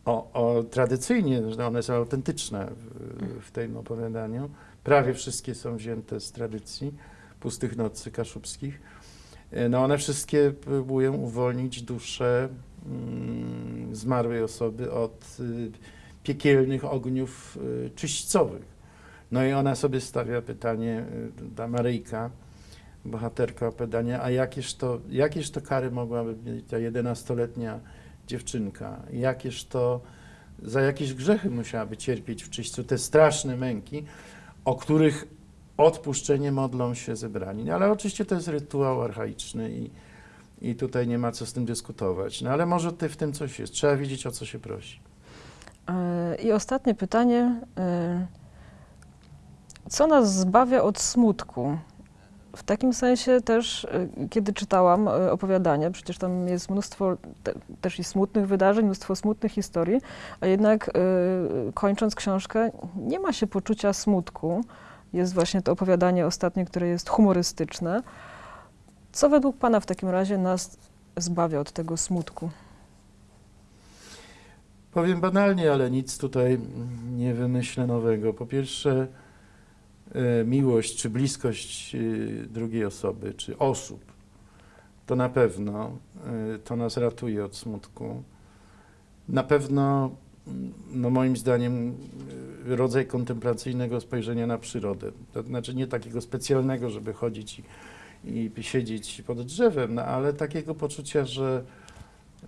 o, o tradycyjnie, one są autentyczne w, w tym opowiadaniu. Prawie wszystkie są wzięte z tradycji pustych nocy kaszubskich. Y, No one wszystkie próbują uwolnić duszę mm, zmarłej osoby od y, piekielnych ogniów y, czyśćcowych. No i ona sobie stawia pytanie, y, ta Maryjka, bohaterka opowiadania, a jakież to, jakież to kary mogłaby mieć ta 11-letnia dziewczynka? Jakież to, za jakieś grzechy musiałaby cierpieć w czyśćcu te straszne męki, o których odpuszczenie modlą się zebrani. No, ale oczywiście to jest rytuał archaiczny i, i tutaj nie ma co z tym dyskutować. No ale może ty w tym coś jest. Trzeba wiedzieć, o co się prosi. E, I ostatnie pytanie. e, Co nas zbawia od smutku? W takim sensie też, y, kiedy czytałam y, opowiadanie, przecież tam jest mnóstwo te, też i smutnych wydarzeń, mnóstwo smutnych historii, a jednak y, kończąc książkę nie ma się poczucia smutku. Jest właśnie to opowiadanie ostatnie, które jest humorystyczne. Co według Pana w takim razie nas zbawia od tego smutku? Powiem banalnie, ale nic tutaj nie wymyślę nowego. Po pierwsze, miłość czy bliskość e, drugiej osoby, czy osób, to na pewno e, to nas ratuje od smutku. Na pewno, mm, no moim zdaniem, e, rodzaj kontemplacyjnego spojrzenia na przyrodę. To znaczy nie takiego specjalnego, żeby chodzić i, i siedzieć pod drzewem, no, ale takiego poczucia, że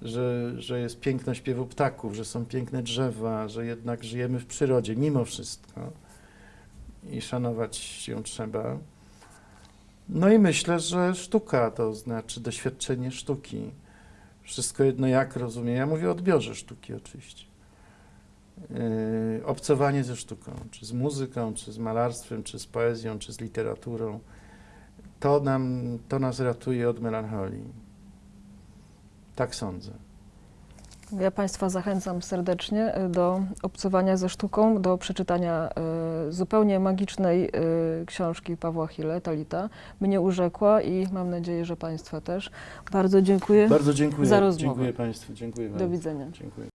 że, że jest piękno śpiewu ptaków, że są piękne drzewa, że jednak żyjemy w przyrodzie mimo wszystko i szanować ją trzeba. No i myślę, że sztuka to znaczy doświadczenie sztuki. Wszystko jedno jak rozumiem. Ja mówię o odbiorze sztuki oczywiście. Yy, obcowanie ze sztuką, czy z muzyką, czy z malarstwem, czy z poezją, czy z literaturą. To, nam, to nas ratuje od melancholii. Tak sądzę. Ja Państwa zachęcam serdecznie y, do obcowania ze sztuką, do przeczytania y, zupełnie magicznej y, książki Pawła Chile, Talita. Mnie urzekła i mam nadzieję, że Państwa też. Bardzo dziękuję. Bardzo dziękuję. za rozmowę. Dziękuję Państwu. Dziękuję Do widzenia. Dziękuję.